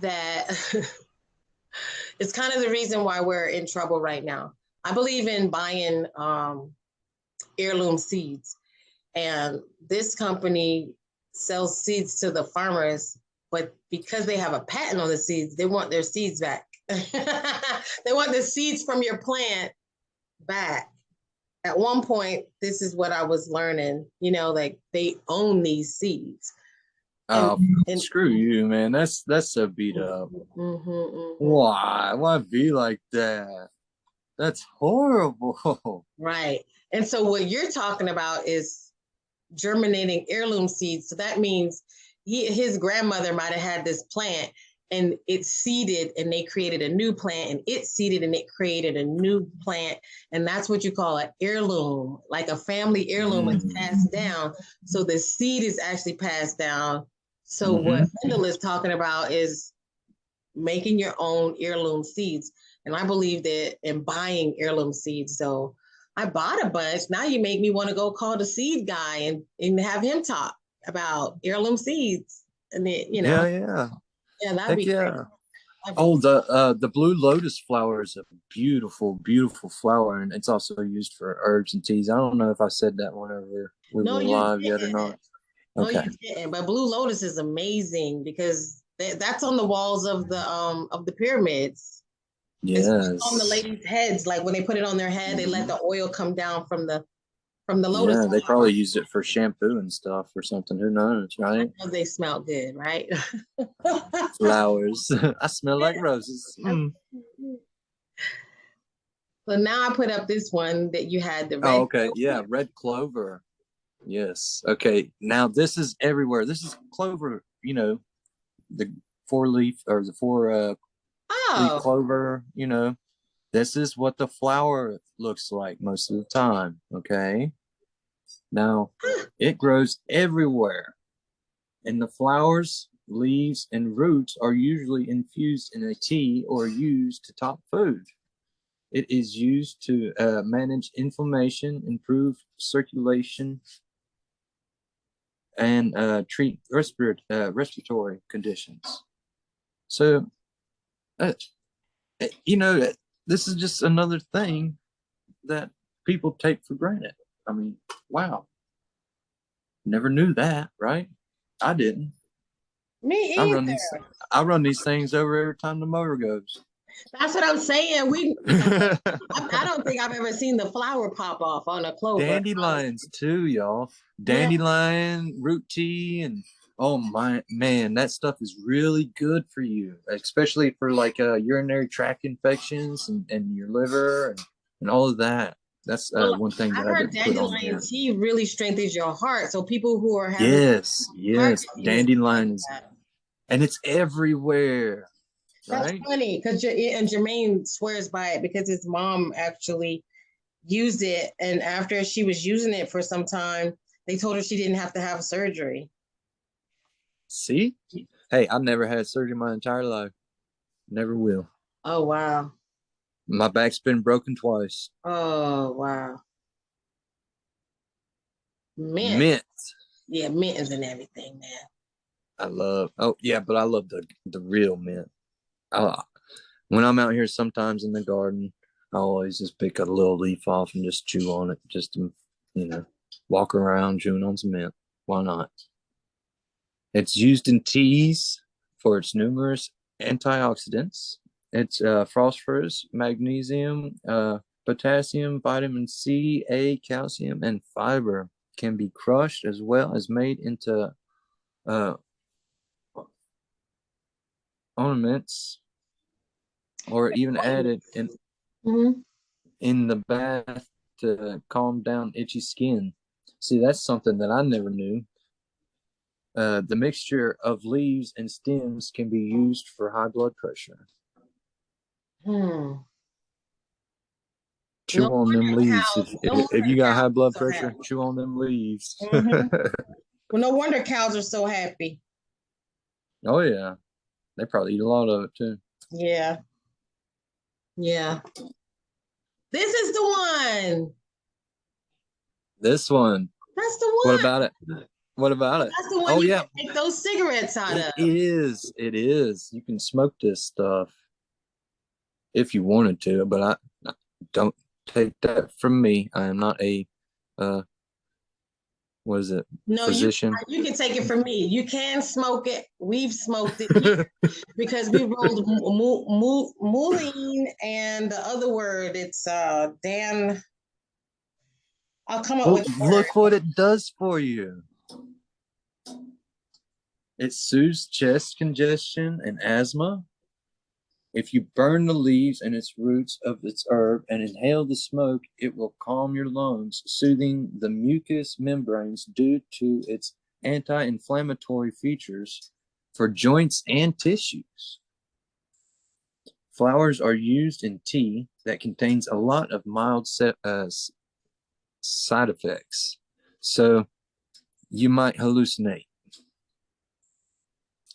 that is kind of the reason why we're in trouble right now. I believe in buying um, heirloom seeds, and this company sells seeds to the farmers, but because they have a patent on the seeds, they want their seeds back. they want the seeds from your plant back at one point, this is what I was learning, you know, like they own these seeds. Oh, and- screw you, man! That's that's so beat up. Mhm, mhm. Why? Why be like that? That's horrible. Right. And so what you're talking about is germinating heirloom seeds. So that means he, his grandmother might have had this plant and it seeded and they created a new plant and it seeded and it created a new plant. And that's what you call an heirloom, like a family heirloom is Mm. passed down. So the seed is actually passed down. So what Mhm. Wendell is talking about is making your own heirloom seeds. And I believe that in buying heirloom seeds. So I bought a bunch. Now you make me want to go call the seed guy and, and have him talk about heirloom seeds. And then, you know, yeah, yeah. yeah, that'd Heck be yeah. great. Oh, the uh, the blue lotus flower is a beautiful, beautiful flower, and it's also used for herbs and teas. I don't know if I said that whenever we No, were live yet or didn't. not. No, Okay. you didn't. But Blue Lotus is amazing because that, that's on the walls of the um of the pyramids. Yes. on the ladies' heads. Like when they put it on their head, they let the oil come down from the from the lotus. Yeah, they probably used it for shampoo and stuff or something. Who knows, right? Know they smell good, right? Flowers. I smell like roses. Mm. So now I put up this one that you had the red. Oh, okay. Yeah, red clover. Yes. Okay. Now this is everywhere. This is clover. You know, the four leaf or the four uh, leaf Oh, clover. You know, this is what the flower looks like most of the time. Okay. Now it grows everywhere, and the flowers leaves, and roots are usually infused in a tea or used to top food. It is used to uh, manage inflammation, improve circulation, and uh, treat respiratory uh, respiratory conditions. So, uh, uh, you know, this is just another thing that people take for granted. I mean, wow, never knew that, right? I didn't. Me either. I run these. I run these things over every time the motor goes. That's what I'm saying. We, I, I, don't think I've ever seen the flower pop off on a clover. Dandelions too, y'all. Dandelion, yeah. root tea, and oh my man, that stuff is really good for you, especially for like uh, urinary tract infections and, and your liver and, and all of that. That's uh, well, one thing that I, heard dandelion tea really strengthens your heart. So people who are having yes, yes, dandelions, and it's everywhere. That's right? funny because and Jermaine swears by it because his mom actually used it, and after she was using it for some time, they told her she didn't have to have surgery. See, hey, I've never had surgery my entire life. Never will. Oh wow. My back's been broken twice. Oh wow. Mint. Mint. Yeah, mint is and everything, man. I love. Oh yeah, but I love the the real mint. I, when I'm out here, sometimes in the garden, I always just pick a little leaf off and just chew on it, just to you know, walk around chewing on some mint. Why not? It's used in teas for its numerous antioxidants. It's uh, phosphorus, magnesium, uh, potassium, vitamin C, A, calcium, and fiber can be crushed as well as made into uh, ornaments or even added in mm-hmm. in the bath to calm down itchy skin. See, that's something that I never knew. Uh, the mixture of leaves and stems can be used for high blood pressure. Hmm. Chew no on them leaves. If, if, if, you got high blood pressure, chew on them leaves. Mm-hmm. well, no wonder cows are so happy. Oh yeah, they probably eat a lot of it too. Yeah. Yeah. This is the one. This one. That's the one. What about it? What about it? That's the one oh, yeah. take those cigarettes out it of. It is. It is. You can smoke this stuff if you wanted to, but I, I don't take that from me. I am not a uh what is it? No, physician. You, you can take it from me. You can smoke it. We've smoked it because we rolled mullein and the other word. It's uh Dan. I'll come up with. Look what it does for you. It soothes chest congestion and asthma. If you burn the leaves and its roots of its herb and inhale the smoke, it will calm your lungs, soothing the mucous membranes due to its anti-inflammatory features for joints and tissues. Flowers are used in tea that contains a lot of mild uh, side effects. So you might hallucinate.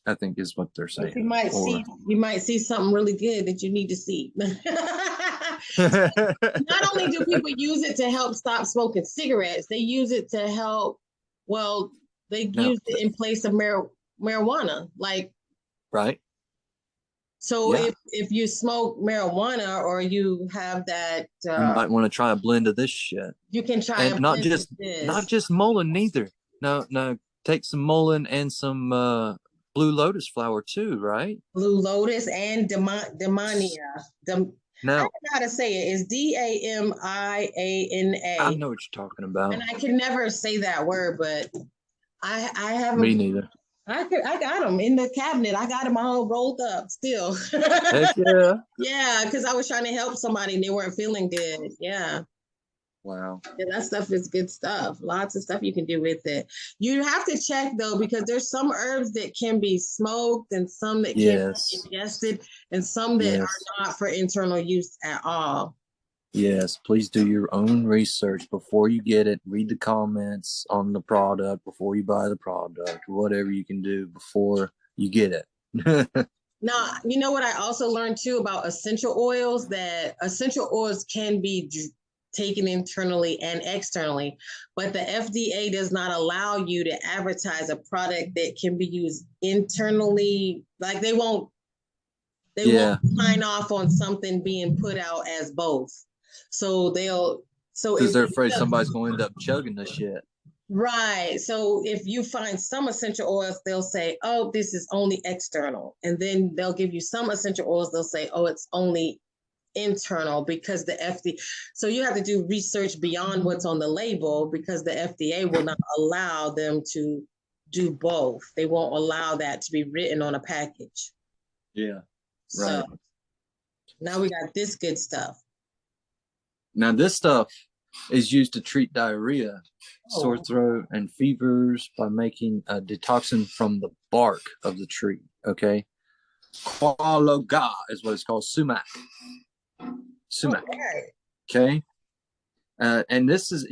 I think is what they're saying. You might or, see you might see something really good that you need to see. Not only do people use it to help stop smoking cigarettes, they use it to help. Well, they no. use it in place of mar- marijuana, like right. So yeah. if if you smoke marijuana or you have that, uh, you might want to try a blend of this shit. You can try, and not just not just mullein neither. No, no, take some mullein and some uh, blue lotus flower too, right? Blue lotus and demon demonia. Dem- now, I know how to say it. It's D A M I A N A. I know what you're talking about. And I can never say that word, but I I have me neither. I could, I got them in the cabinet. I got them all rolled up still. Yeah. yeah, because I was trying to help somebody and they weren't feeling good. Yeah. Wow. Yeah, that stuff is good stuff. Lots of stuff you can do with it. You have to check though, because there's some herbs that can be smoked and some that can yes. be ingested and some that yes. are not for internal use at all. Yes, please do your own research before you get it. Read the comments on the product before you buy the product, whatever you can do before you get it. now, you know what I also learned too about essential oils that essential oils can be taken internally and externally, but the FDA does not allow you to advertise a product that can be used internally. Like they won't they yeah. won't sign off on something being put out as both. So they'll so because they're afraid somebody's going to end up chugging the shit. Right. So if you find some essential oils, they'll say, oh, this is only external. And then they'll give you some essential oils, they'll say, oh, it's only internal because the FDA. So you have to do research beyond what's on the label because the FDA will not allow them to do both. They won't allow that to be written on a package. Yeah. Right. So now we got this good stuff. Now this stuff is used to treat diarrhea, oh. sore throat, and fevers by making a decoction from the bark of the tree. Okay. Qualoga is what it's called. Sumac. Sumac. Okay. okay? Uh, and this is,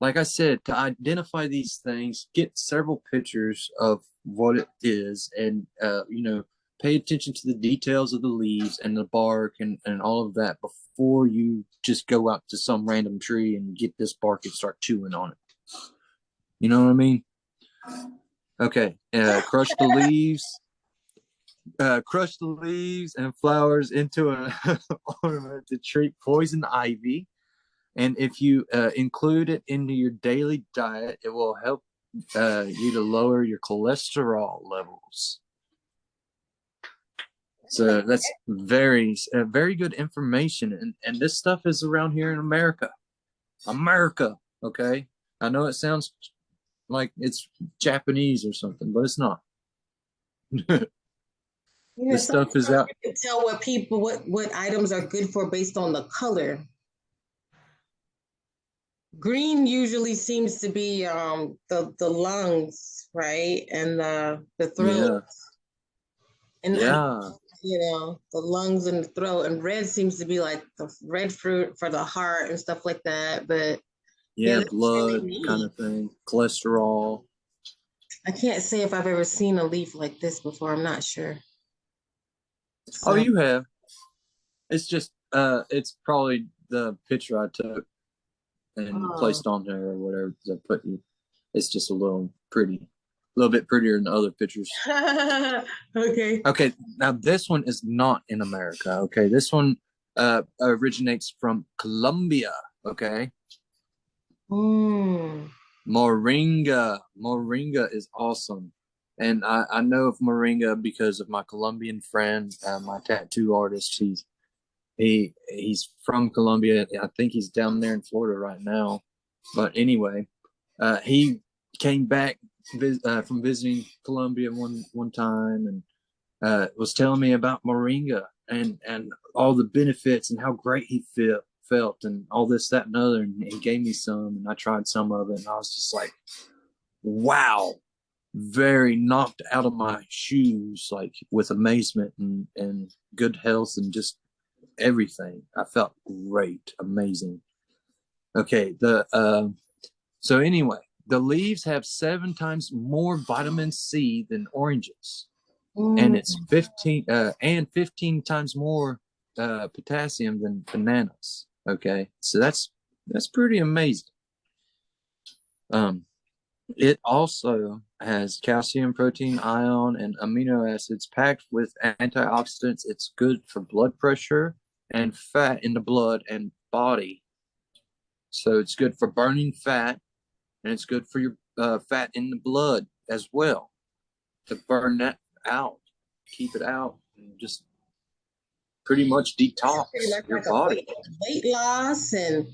like I said, to identify these things, get several pictures of what it is and, uh, you know, pay attention to the details of the leaves and the bark and, and all of that before you just go out to some random tree and get this bark and start chewing on it. You know what I mean? Okay, uh, crush the leaves, uh, crush the leaves and flowers into an to treat poison ivy. And if you uh, include it into your daily diet, it will help uh, you to lower your cholesterol levels. So that's very, uh, very good information. And, and this stuff is around here in America. America, okay? I know it sounds like it's Japanese or something, but it's not. yeah, this stuff is out. You can tell what people, what, what items are good for based on the color. Green usually seems to be um, the, the lungs, right? And the, the throat. Yeah. And yeah you know, the lungs and the throat. And red seems to be like the red fruit for the heart and stuff like that. But yeah, yeah blood really kind of thing, cholesterol. I can't say if I've ever seen a leaf like this before. I'm not sure. So. Oh, you have. It's just, uh, it's probably the picture I took and oh. placed on there or whatever I put you. It's just a little pretty a little bit prettier than the other pictures. okay. Okay. Now this one is not in America. Okay. This one uh, originates from Colombia. Okay. Mm. Moringa. Moringa is awesome. And I, I know of Moringa because of my Colombian friend, uh, my tattoo artist. He's he he's from Colombia. I think he's down there in Florida right now. But anyway, uh, he came back uh, from visiting Colombia one one time and uh, was telling me about moringa and and all the benefits and how great he felt felt and all this that and other and he gave me some and I tried some of it and I was just like wow very knocked out of my shoes like with amazement and and good health and just everything I felt great amazing okay the uh so anyway the leaves have seven times more vitamin C than oranges. Mm. And it's 15 uh, and 15 times more uh, potassium than bananas. Okay. So that's that's pretty amazing. Um it also has calcium, protein, ion, and amino acids packed with antioxidants. It's good for blood pressure and fat in the blood and body. So it's good for burning fat and it's good for your uh, fat in the blood as well to burn that out, keep it out, and just pretty much detox pretty much your like body. Weight, weight loss and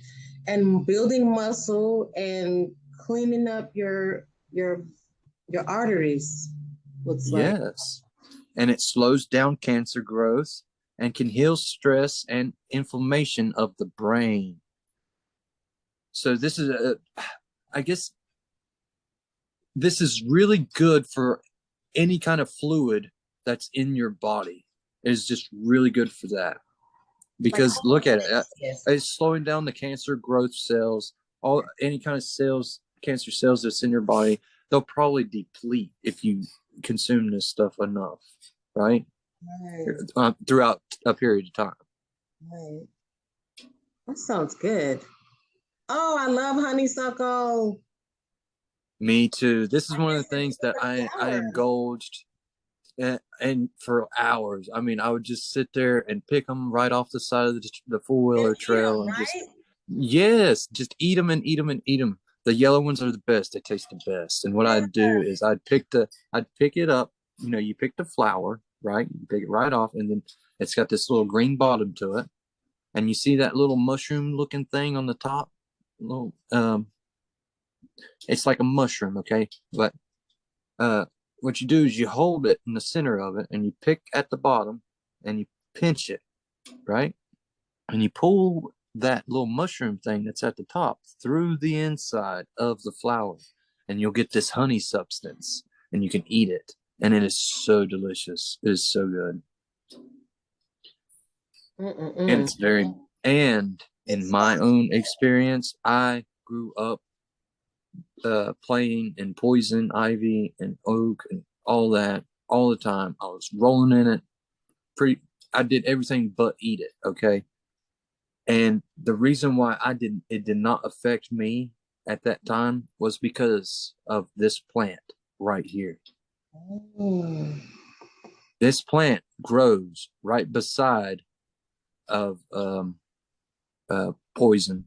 and building muscle and cleaning up your your your arteries. Looks yes, and it slows down cancer growth and can heal stress and inflammation of the brain. So this is a I guess this is really good for any kind of fluid that's in your body. It is just really good for that. Because look at it, uh, it's slowing down the cancer growth cells, all any kind of cells, cancer cells that's in your body. They'll probably deplete if you consume this stuff enough, right? Right. Uh, throughout a period of time. Right. That sounds good. Oh, I love honeysuckle. Me too. This is one of the things that I I indulged and, and for hours. I mean, I would just sit there and pick them right off the side of the, the four wheeler trail and just yes, just eat them and eat them and eat them. The yellow ones are the best. They taste the best. And what I'd do is I'd pick the I'd pick it up. You know, you pick the flower, right? You pick it right off, and then it's got this little green bottom to it. And you see that little mushroom looking thing on the top? Little um it's like a mushroom, okay? But uh what you do is you hold it in the center of it and you pick at the bottom and you pinch it, right? And you pull that little mushroom thing that's at the top through the inside of the flower and you'll get this honey substance and you can eat it and it is so delicious it is so good Mm-mm-mm. and it's very and in my own experience i grew up uh, playing in poison ivy and oak and all that all the time. I was rolling in it. Pretty, I did everything but eat it. Okay, and the reason why I didn't, it did not affect me at that time was because of this plant right here. Mm. This plant grows right beside of um, uh, poison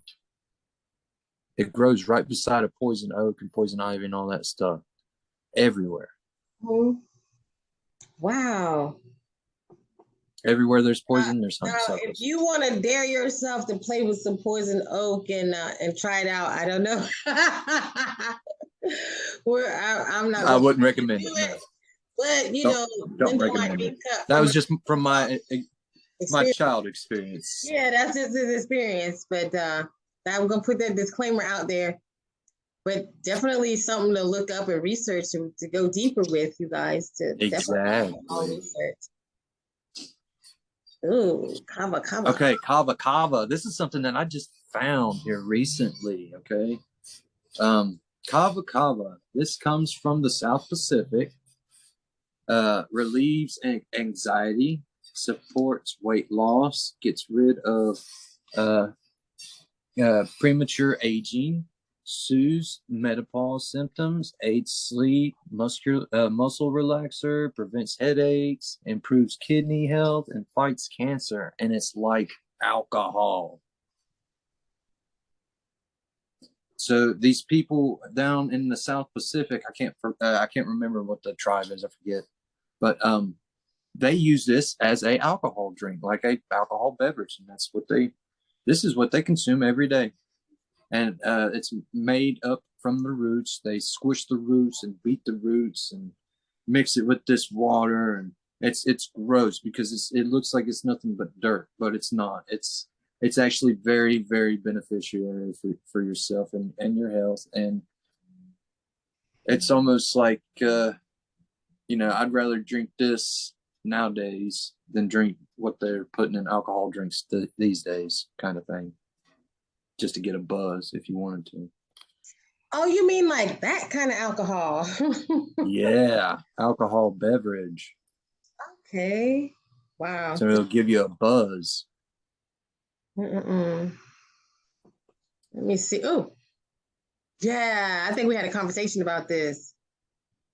it grows right beside a poison oak and poison ivy and all that stuff everywhere. Oh, wow. Everywhere there's poison, there's something. Now, if you want to dare yourself to play with some poison oak and uh, and try it out, I don't know. Where I, am not. I wouldn't recommend it. No. But you don't, know, don't recommend it. That was just from my experience. my child experience. Yeah, that's just his experience. But uh, I'm gonna put that disclaimer out there. But definitely something to look up and research to, to go deeper with you guys to exactly research. Ooh, kava kava. Okay, kava kava. This is something that I just found here recently. Okay, um, kava kava. This comes from the South Pacific. Uh, relieves anxiety, supports weight loss, gets rid of uh, uh, premature aging, soothes menopause symptoms, aids sleep, muscular, uh, muscle relaxer, prevents headaches, improves kidney health, and fights cancer. And it's like alcohol. So these people down in the South Pacific, I can't uh, I can't remember what the tribe is, I forget, but um, they use this as a alcohol drink, like a alcohol beverage, and that's what they this is what they consume every day. And uh, it's made up from the roots. They squish the roots and beat the roots and mix it with this water. And it's it's gross because it's it looks like it's nothing but dirt, but it's not. It's it's actually very, very beneficial for, for yourself and, and your health. And it's almost like, uh, you know, I'd rather drink this nowadays than drink what they're putting in alcohol drinks th- these days, kind of thing, just to get a buzz if you wanted to. Oh, you mean like that kind of alcohol? yeah, alcohol beverage. Okay. Wow. So it'll give you a buzz. Mm-mm. Let me see. Oh, yeah. I think we had a conversation about this.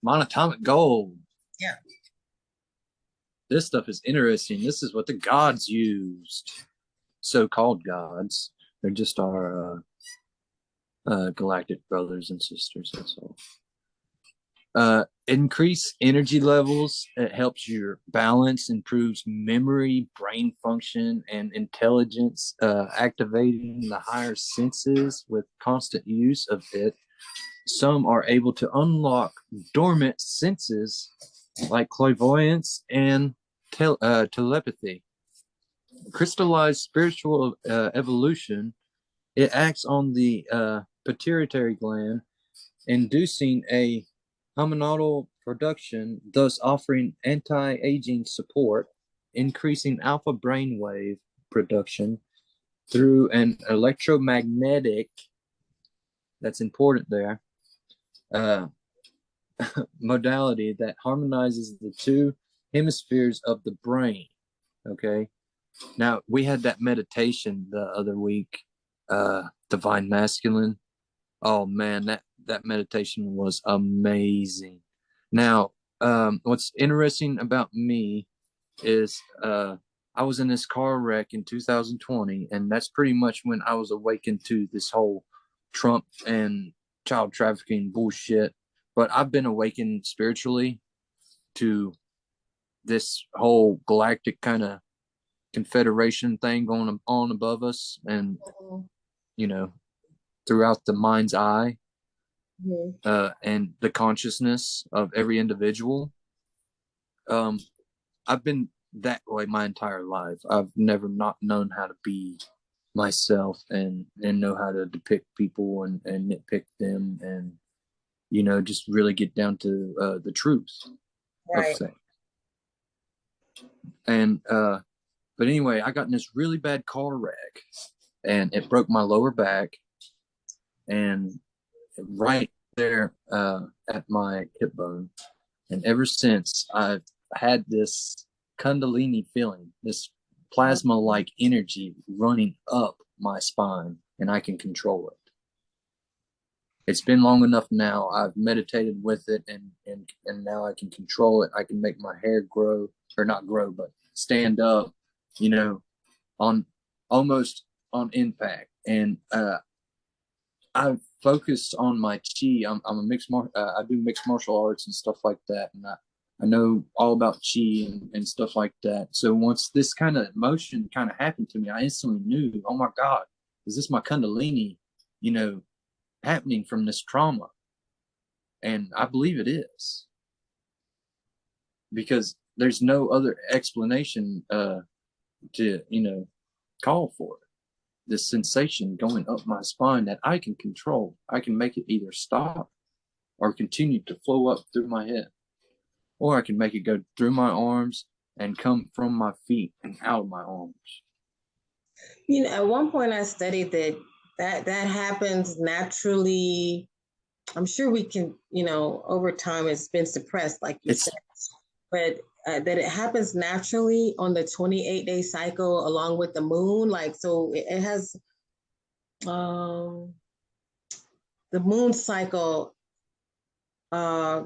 Monatomic gold. Yeah this stuff is interesting. This is what the gods used, so-called gods. They're just our uh, uh, galactic brothers and sisters. That's all. Uh, increase energy levels. It helps your balance, improves memory, brain function, and intelligence. Uh, activating the higher senses with constant use of it. Some are able to unlock dormant senses like clairvoyance and uh, telepathy. Crystallized spiritual uh, evolution, it acts on the uh, pituitary gland, inducing a hormonal production, thus offering anti-aging support, increasing alpha brainwave production through an electromagnetic, that's important there, uh, modality that harmonizes the two hemispheres of the brain. Okay. Now we had that meditation the other week, uh, divine masculine. Oh man, that that meditation was amazing. Now, um, what's interesting about me is uh, I was in this car wreck in 2020, and that's pretty much when I was awakened to this whole Trump and child trafficking bullshit. But I've been awakened spiritually to this whole galactic kind of confederation thing going on above us, and you know, throughout the mind's eye mm-hmm. uh, and the consciousness of every individual. Um, I've been that way my entire life. I've never not known how to be myself and and know how to depict people and and nitpick them and you know just really get down to uh, the truth right. of things. And uh, but anyway, I got in this really bad car wreck, and it broke my lower back, and right there uh, at my hip bone. And ever since, I've had this Kundalini feeling, this plasma like energy running up my spine, and I can control it. It's been long enough now. I've meditated with it, and and and now I can control it. I can make my hair grow, or not grow, but stand up. You know, on almost on impact, and uh, I've focused on my chi. I'm, I'm a mixed mar- uh, I do mixed martial arts and stuff like that, and I, I know all about chi and, and stuff like that. So once this kind of emotion kind of happened to me, I instantly knew, oh my God, is this my Kundalini, you know, happening from this trauma? And I believe it is because there's no other explanation uh, to, you know, call for it this sensation going up my spine that I can control. I can make it either stop or continue to flow up through my head. Or I can make it go through my arms and come from my feet and out of my arms. You know, at one point I studied that that that happens naturally. I'm sure we can, you know, over time it's been suppressed, like you it's, said. But uh, that it happens naturally on the 28 day cycle along with the moon. Like, so it, it has um, the moon cycle uh,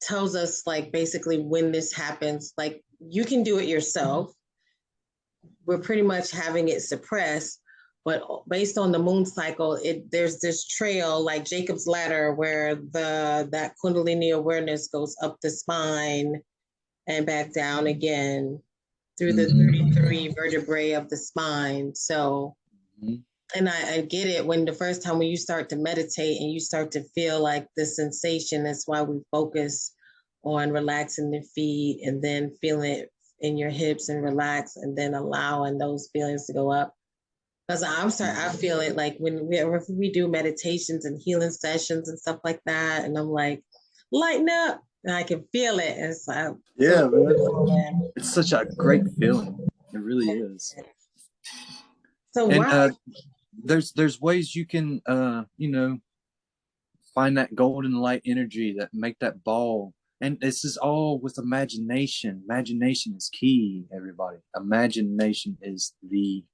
tells us, like, basically when this happens. Like, you can do it yourself. We're pretty much having it suppressed but based on the moon cycle it there's this trail like jacob's ladder where the that kundalini awareness goes up the spine and back down again through the mm-hmm. 33 vertebrae of the spine. So, mm-hmm. and I, I, get it when the first time when you start to meditate and you start to feel like the sensation, that's why we focus on relaxing the feet and then feeling it in your hips and relax and then allowing those feelings to go up. Because I'm sorry, I feel it like when we, we do meditations and healing sessions and stuff like that, and I'm like, lighten up, and I can feel it. It's like, yeah, man. It's such a great feeling. It really is. So and, uh, there's there's ways you can uh you know find that golden light energy that make that ball and this is all with imagination imagination is key everybody imagination is the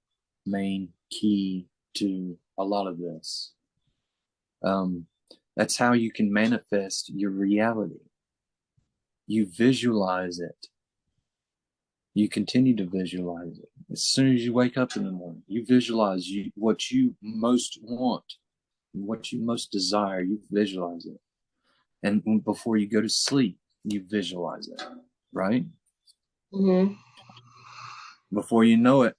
main key to a lot of this um that's how you can manifest your reality you visualize it. You continue to visualize it. As soon as you wake up in the morning, you visualize you, what you most want, what you most desire, you visualize it. And before you go to sleep, you visualize it, right? Mm-hmm. Before you know it,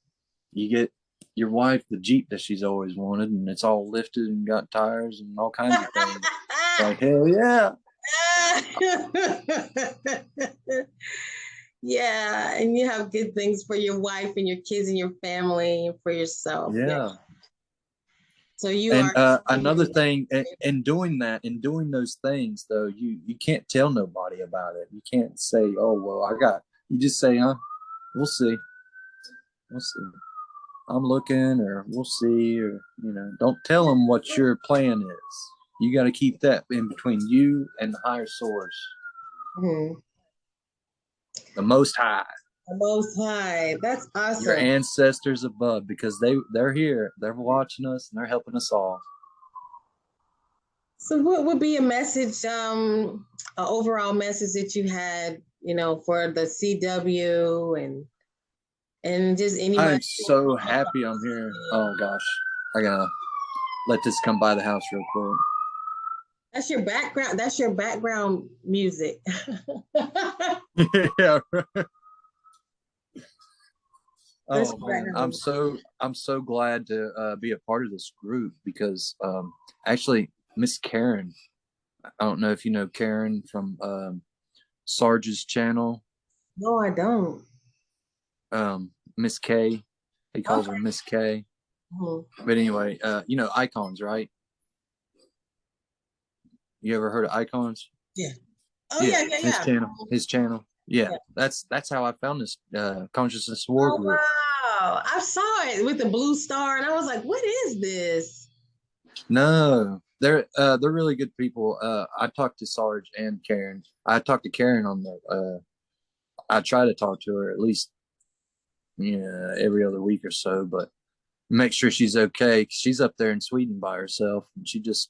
you get your wife the Jeep that she's always wanted, and it's all lifted and got tires and all kinds of things. like, hell yeah. yeah, and you have good things for your wife and your kids and your family and for yourself. Yeah. yeah. So you and, are uh, another thing in, in doing that, in doing those things, though, you you can't tell nobody about it. You can't say, "Oh, well, I got." You just say, "Huh, we'll see, we'll see." I'm looking, or we'll see, or you know, don't tell them what your plan is. You got to keep that in between you and the higher source, Mhm. the Most High, The Most High. That's awesome. your ancestors above, because they they're here, they're watching us, and they're helping us all. So, what would be a message, um, an overall message that you had, you know, for the CW and and just anybody? I'm so happy I'm here. Oh gosh, I gotta let this come by the house real quick. That's your background. That's your background music. yeah. right. Oh man. I'm so I'm so glad to uh, be a part of this group because um, actually Miss Karen, I don't know if you know Karen from um, Sarge's channel, no, I don't. um, Miss K. He calls her Miss K. Mhm. But anyway, uh, you know icons, right? You ever heard of icons? Oh yeah, yeah, His yeah. channel. His channel. Yeah, Yeah. that's that's how I found this uh, consciousness war Oh group. wow! I saw it with the blue star, and I was like, "What is this?" No, they're uh, they're really good people. Uh, I talked to Sarge and Karen. I talked to Karen on the. Uh, I try to talk to her at least, yeah, every other week or so, but make sure she's okay. she's up there in Sweden by herself, and she just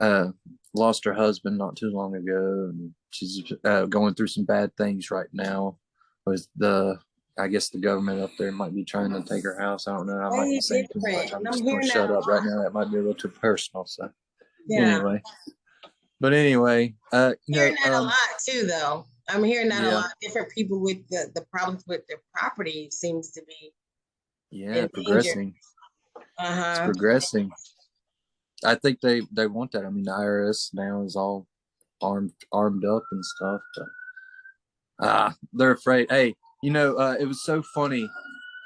uh, lost her husband not too long ago, and she's uh, going through some bad things right now. With the, I guess the government up there might be trying to take her house. I don't know. I might be saying too much. I'm I'm just gonna shut up right now. That might be a little too personal. So Yeah, anyway, but anyway, uh, you know, hearing that a um, lot too, though. I'm hearing that a Yeah. lot. Different people with the, the problems with their property seems to be. yeah, progressing. Uh It's progressing. I think they they want that. I mean, the IRS now is all armed armed up and stuff, but ah, they're afraid. Hey, you know, uh, it was so funny.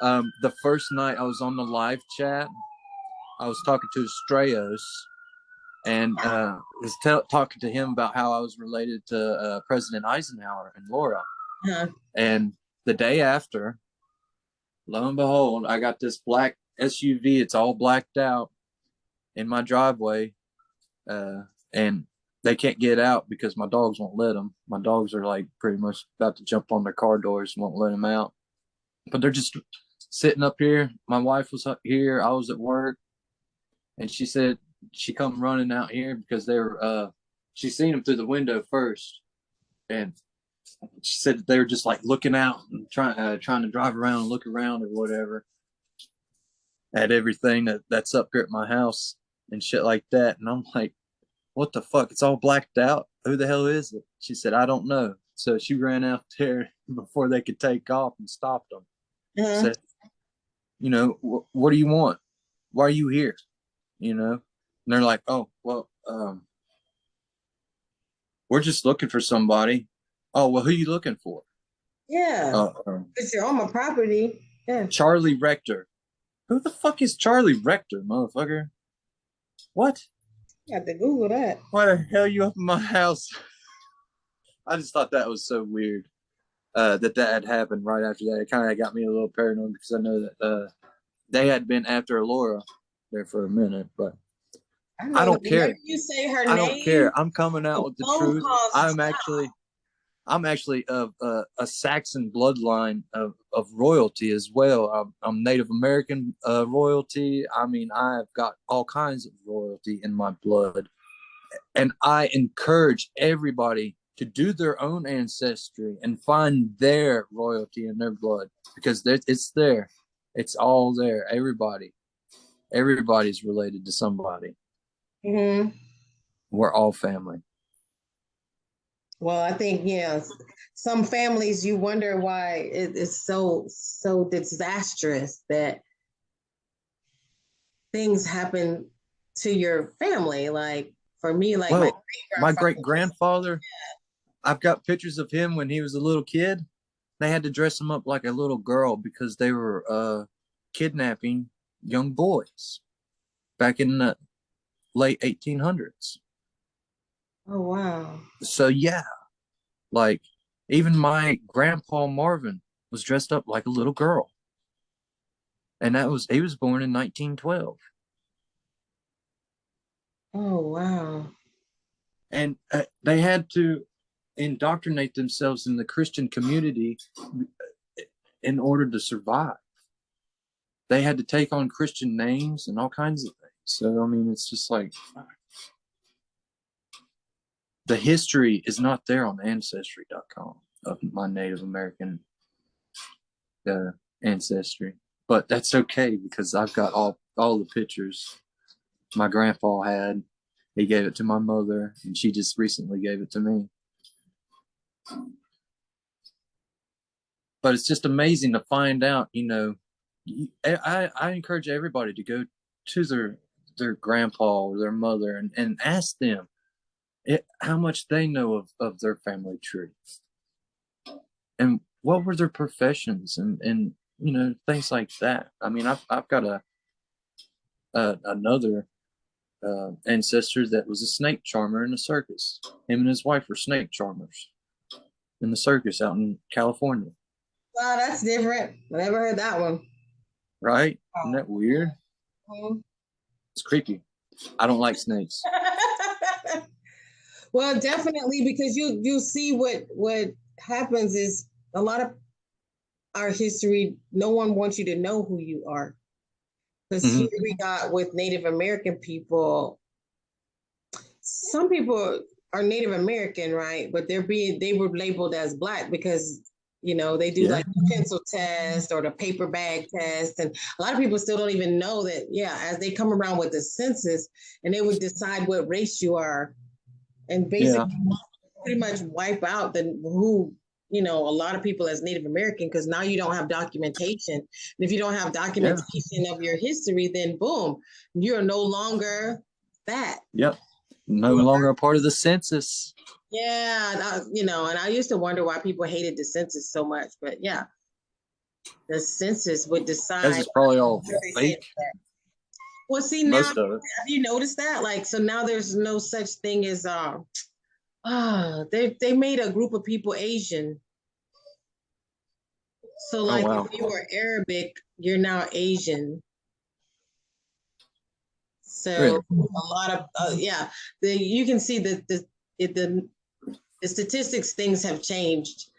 Um, the first night I was on the live chat, I was talking to Strayos, and uh, was talking to him about how I was related to uh, President Eisenhower and Laura. Uh-huh. And the day after, lo and behold, I got this black SUV. It's all blacked out in my driveway, uh, and they can't get out because my dogs won't let them. My dogs are like pretty much about to jump on their car doors won't let them out. But they're just sitting up here. My wife was up here. I was at work, and she said she come running out here because they were. Uh, she seen them through the window first, and she said they were just like looking out and trying uh, trying to drive around and look around or whatever at everything that that's up here at my house and shit like that. And I'm like, what the fuck? It's all blacked out. Who the hell is it? She said, I don't know. So she ran out there before they could take off and stopped them. Uh-huh. Said, you know, what do you want? Why are you here? You know, and they're like, oh, well, um, we're just looking for somebody. Oh, well, who are you looking for? Yeah, Uh, um, because you're on my property. Yeah. Charlie Rector. Who the fuck is Charlie Rector, motherfucker? What? You have to Google that. Why the hell you up in my house? I just thought that was so weird. Uh, that that had happened right after that. It kind of got me a little paranoid because I know that uh, they had been after Laura there for a minute, but know, I don't care. You say her I name. don't care. I'm coming out with the truth. I'm actually, I'm actually of uh, a Saxon bloodline of, of royalty as well. I'm, I'm Native American uh, royalty. I mean, I've got all kinds of royalty in my blood, and I encourage everybody to do their own ancestry and find their royalty in their blood because it's there. It's all there. Everybody, everybody's related to somebody. hmm We're all family. Well, I think yeah, some families you wonder why it is so so disastrous that things happen to your family. Like for me, like my Well, my great grandfather i've got pictures of him when he was a little kid. They had to dress him up like a little girl because they were uh kidnapping young boys back in the late 1800s Oh wow. so yeah like even my grandpa marvin was dressed up like a little girl and that was he was born in 1912 Oh wow! And uh, they had to indoctrinate themselves in the Christian community in order to survive. They had to take on Christian names and all kinds of things. So I mean, it's just like the history is not there on ancestry.com of my Native American uh, ancestry, but that's okay because I've got all all the pictures my grandpa had. He gave it to my mother, and she just recently gave it to me. But it's just amazing to find out, you know. I, I encourage everybody to go to their their grandpa or their mother and, and ask them it, how much they know of, of their family tree and what were their professions and, and you know things like that. I mean i've, I've got a, a another uh, ancestor that was a snake charmer in the circus. Him and his wife were snake charmers in the circus out in california. Wow that's different. I never heard that one. Right? Isn't that weird? Mm-hmm. it's creepy. I don't like snakes Well, definitely because you you see what what happens is a lot of our history. No one wants you to know who you are. Because mm-hmm. here we got with Native American people. Some people are Native American, right? But they're being they were labeled as black because you know they do yeah. like the pencil test or the paper bag test and a lot of people still don't even know that yeah as they come around with the census and they would decide what race you are and basically yeah. pretty much wipe out the who you know a lot of people as Native American because now you don't have documentation. And if you don't have documentation yeah. of your history, then boom, you're no longer that. Yep, no longer a part of the census. Yeah, you know, and I used to wonder why people hated the census so much, but yeah, the census would decide. This is probably all fake. Well, see now, have you noticed that? Like, so now there's no such thing as uh, ah, they they made a group of people Asian. So oh, like, oh, wow. if you were Arabic, you're now Asian. So really? a lot of uh, yeah, the you can see that the the the statistics things have changed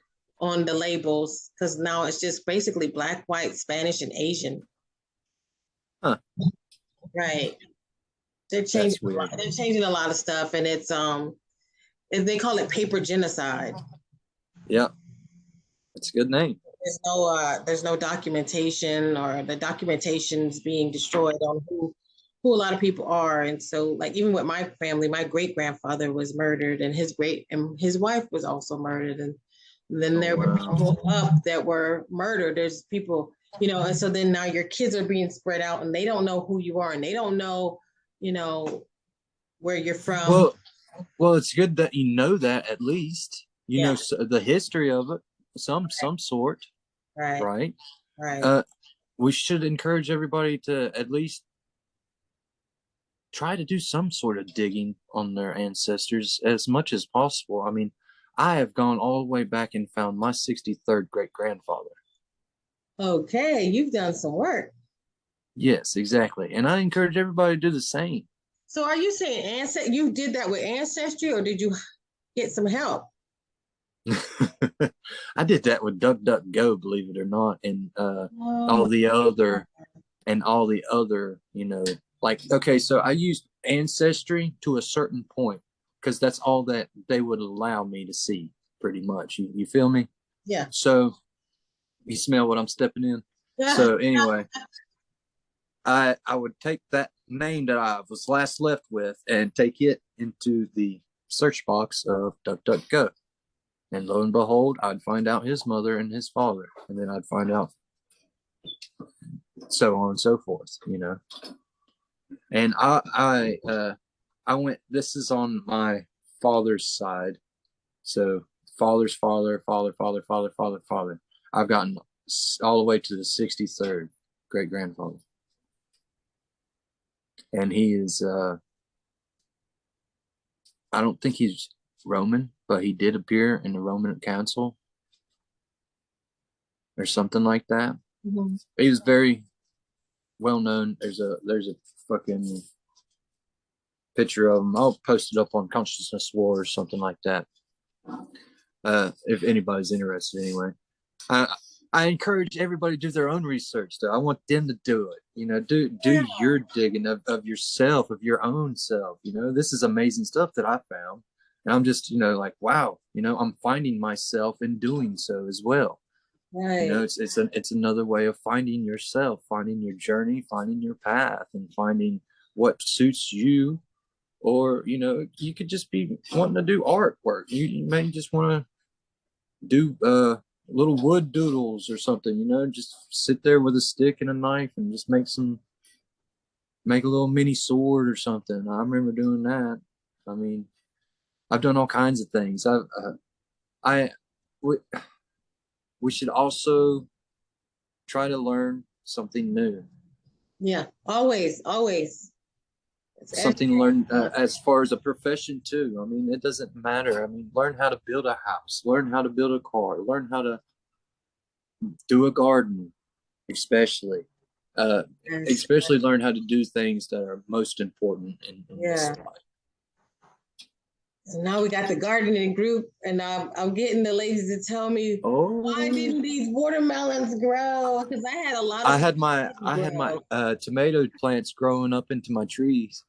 on the labels because now it's just basically black, white, Spanish, and Asian. Huh. Right. They're changing. They're changing a lot of stuff, and it's um, they call it paper genocide. Yeah, it's a good name. There's no uh, there's no documentation, or the documentation's being destroyed on who who a lot of people are, and so like even with my family, my great grandfather was murdered, and his great and his wife was also murdered, and then there oh, wow. were people up that were murdered. There's people you know, and so then now your kids are being spread out and they don't know who you are and they don't know, you know, where you're from. Well, well, it's good that you know that at least, you yeah. know, the history of it, some, some sort. Right. Right. Right. Uh, we should encourage everybody to at least try to do some sort of digging on their ancestors as much as possible. I mean, I have gone all the way back and found my 63rd great grandfather. Okay, you've done some work. Yes, exactly. And I encourage everybody to do the same. So are you saying ancestry you did that with ancestry or did you get some help? I did that with DuckDuckGo, believe it or not, and uh, oh. all the other and all the other, you know, like okay, so I used ancestry to a certain point because that's all that they would allow me to see, pretty much. You, you feel me? Yeah. So you smell what I'm stepping in. so anyway, I I would take that name that I was last left with and take it into the search box of DuckDuckGo. And lo and behold, I'd find out his mother and his father, and then I'd find out so on and so forth, you know. And I I uh I went this is on my father's side. So father's father, father, father, father, father, father. I've gotten all the way to the 63rd great grandfather. And he is, uh, I don't think he's Roman, but he did appear in the Roman Council or something like that. Mm-hmm. He was very well known. There's a, there's a fucking picture of him. I'll post it up on Consciousness War or something like that. Uh, if anybody's interested, anyway. I I encourage everybody to do their own research. Though I want them to do it. You know, do do Yeah. your digging of, of yourself, of your own self. You know, this is amazing stuff that I found, and I'm just you know like wow. You know, I'm finding myself in doing so as well. Right. You know, it's it's an it's another way of finding yourself, finding your journey, finding your path, and finding what suits you. Or you know, you could just be wanting to do artwork. You, you may just want to do uh little wood doodles or something. You know, just sit there with a stick and a knife and just make some make a little mini sword or something. I remember doing that. I mean, I've done all kinds of things. I've uh, I we, we should also try to learn something new Yeah. Always, always. Something learned uh, as far as a profession too i mean it doesn't matter i mean learn how to build a house learn how to build a car learn how to do a garden especially uh especially learn how to do things that are most important in, in this Yeah. life So now we got the gardening group, and I'm, I'm getting the ladies to tell me oh why didn't these watermelons grow? Because I had a lot of. i had my i had my uh tomato plants growing up into my trees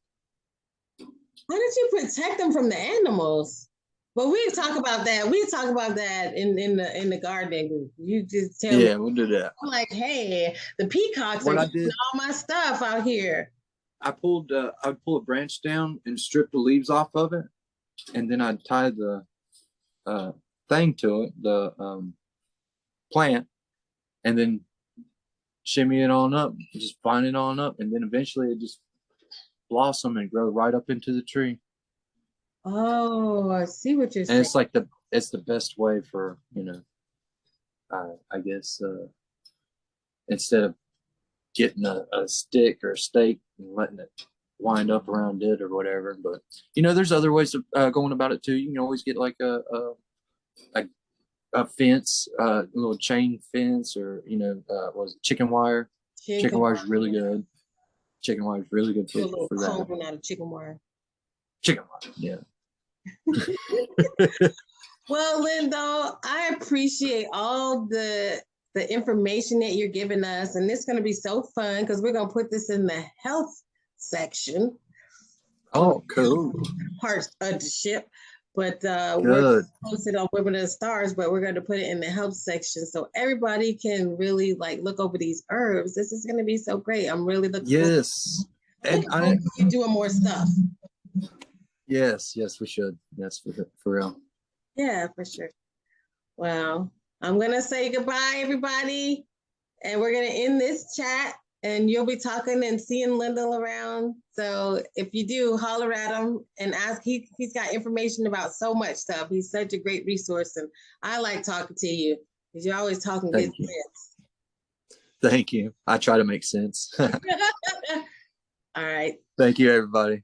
How did you protect them from the animals? But we talk about that. We talk about that in, in the in the gardening group. You just tell yeah me. we'll do that I'm like, hey, the peacocks What are I eating did- all my stuff out here. I pulled uh, I'd pull a branch down and strip the leaves off of it, and then I'd tie the uh, thing to it, the um, plant, and then shimmy it on up, just bind it on up, and then eventually it just blossom and grow right up into the tree. Oh, I see what you're And saying. it's like the it's the best way for you know, uh, I guess uh, instead of getting a, a stick or a stake and letting it wind up around it or whatever. But you know, there's other ways of uh, going about it too. You can always get like a a, a, a fence, uh, a little chain fence, or you know, uh, was it, chicken wire? Chicken wire is really good. Chicken wire is really good a for, for that. out of chicken wire. Chicken wire, yeah. Well, Lindo, I appreciate all the the information that you're giving us, and it's going to be so fun because we're going to put this in the health section Oh, cool. parts of the ship. But uh, we're posted on Women of the Stars, but we're going to put it in the help section so everybody can really like look over these herbs. This is going to be so great. I'm really looking. forward- Yes. And I, you doing more stuff. yes, yes, we should. Yes, for, for real. Yeah, for sure. Well, I'm gonna say goodbye, everybody, and we're gonna end this chat. And you'll be talking and seeing Lyndall around. So if you do, holler at him and ask. He he's got information about so much stuff. He's such a great resource, and I like talking to you because you're always talking good you. sense. Thank you. I try to make sense. All right. Thank you, everybody.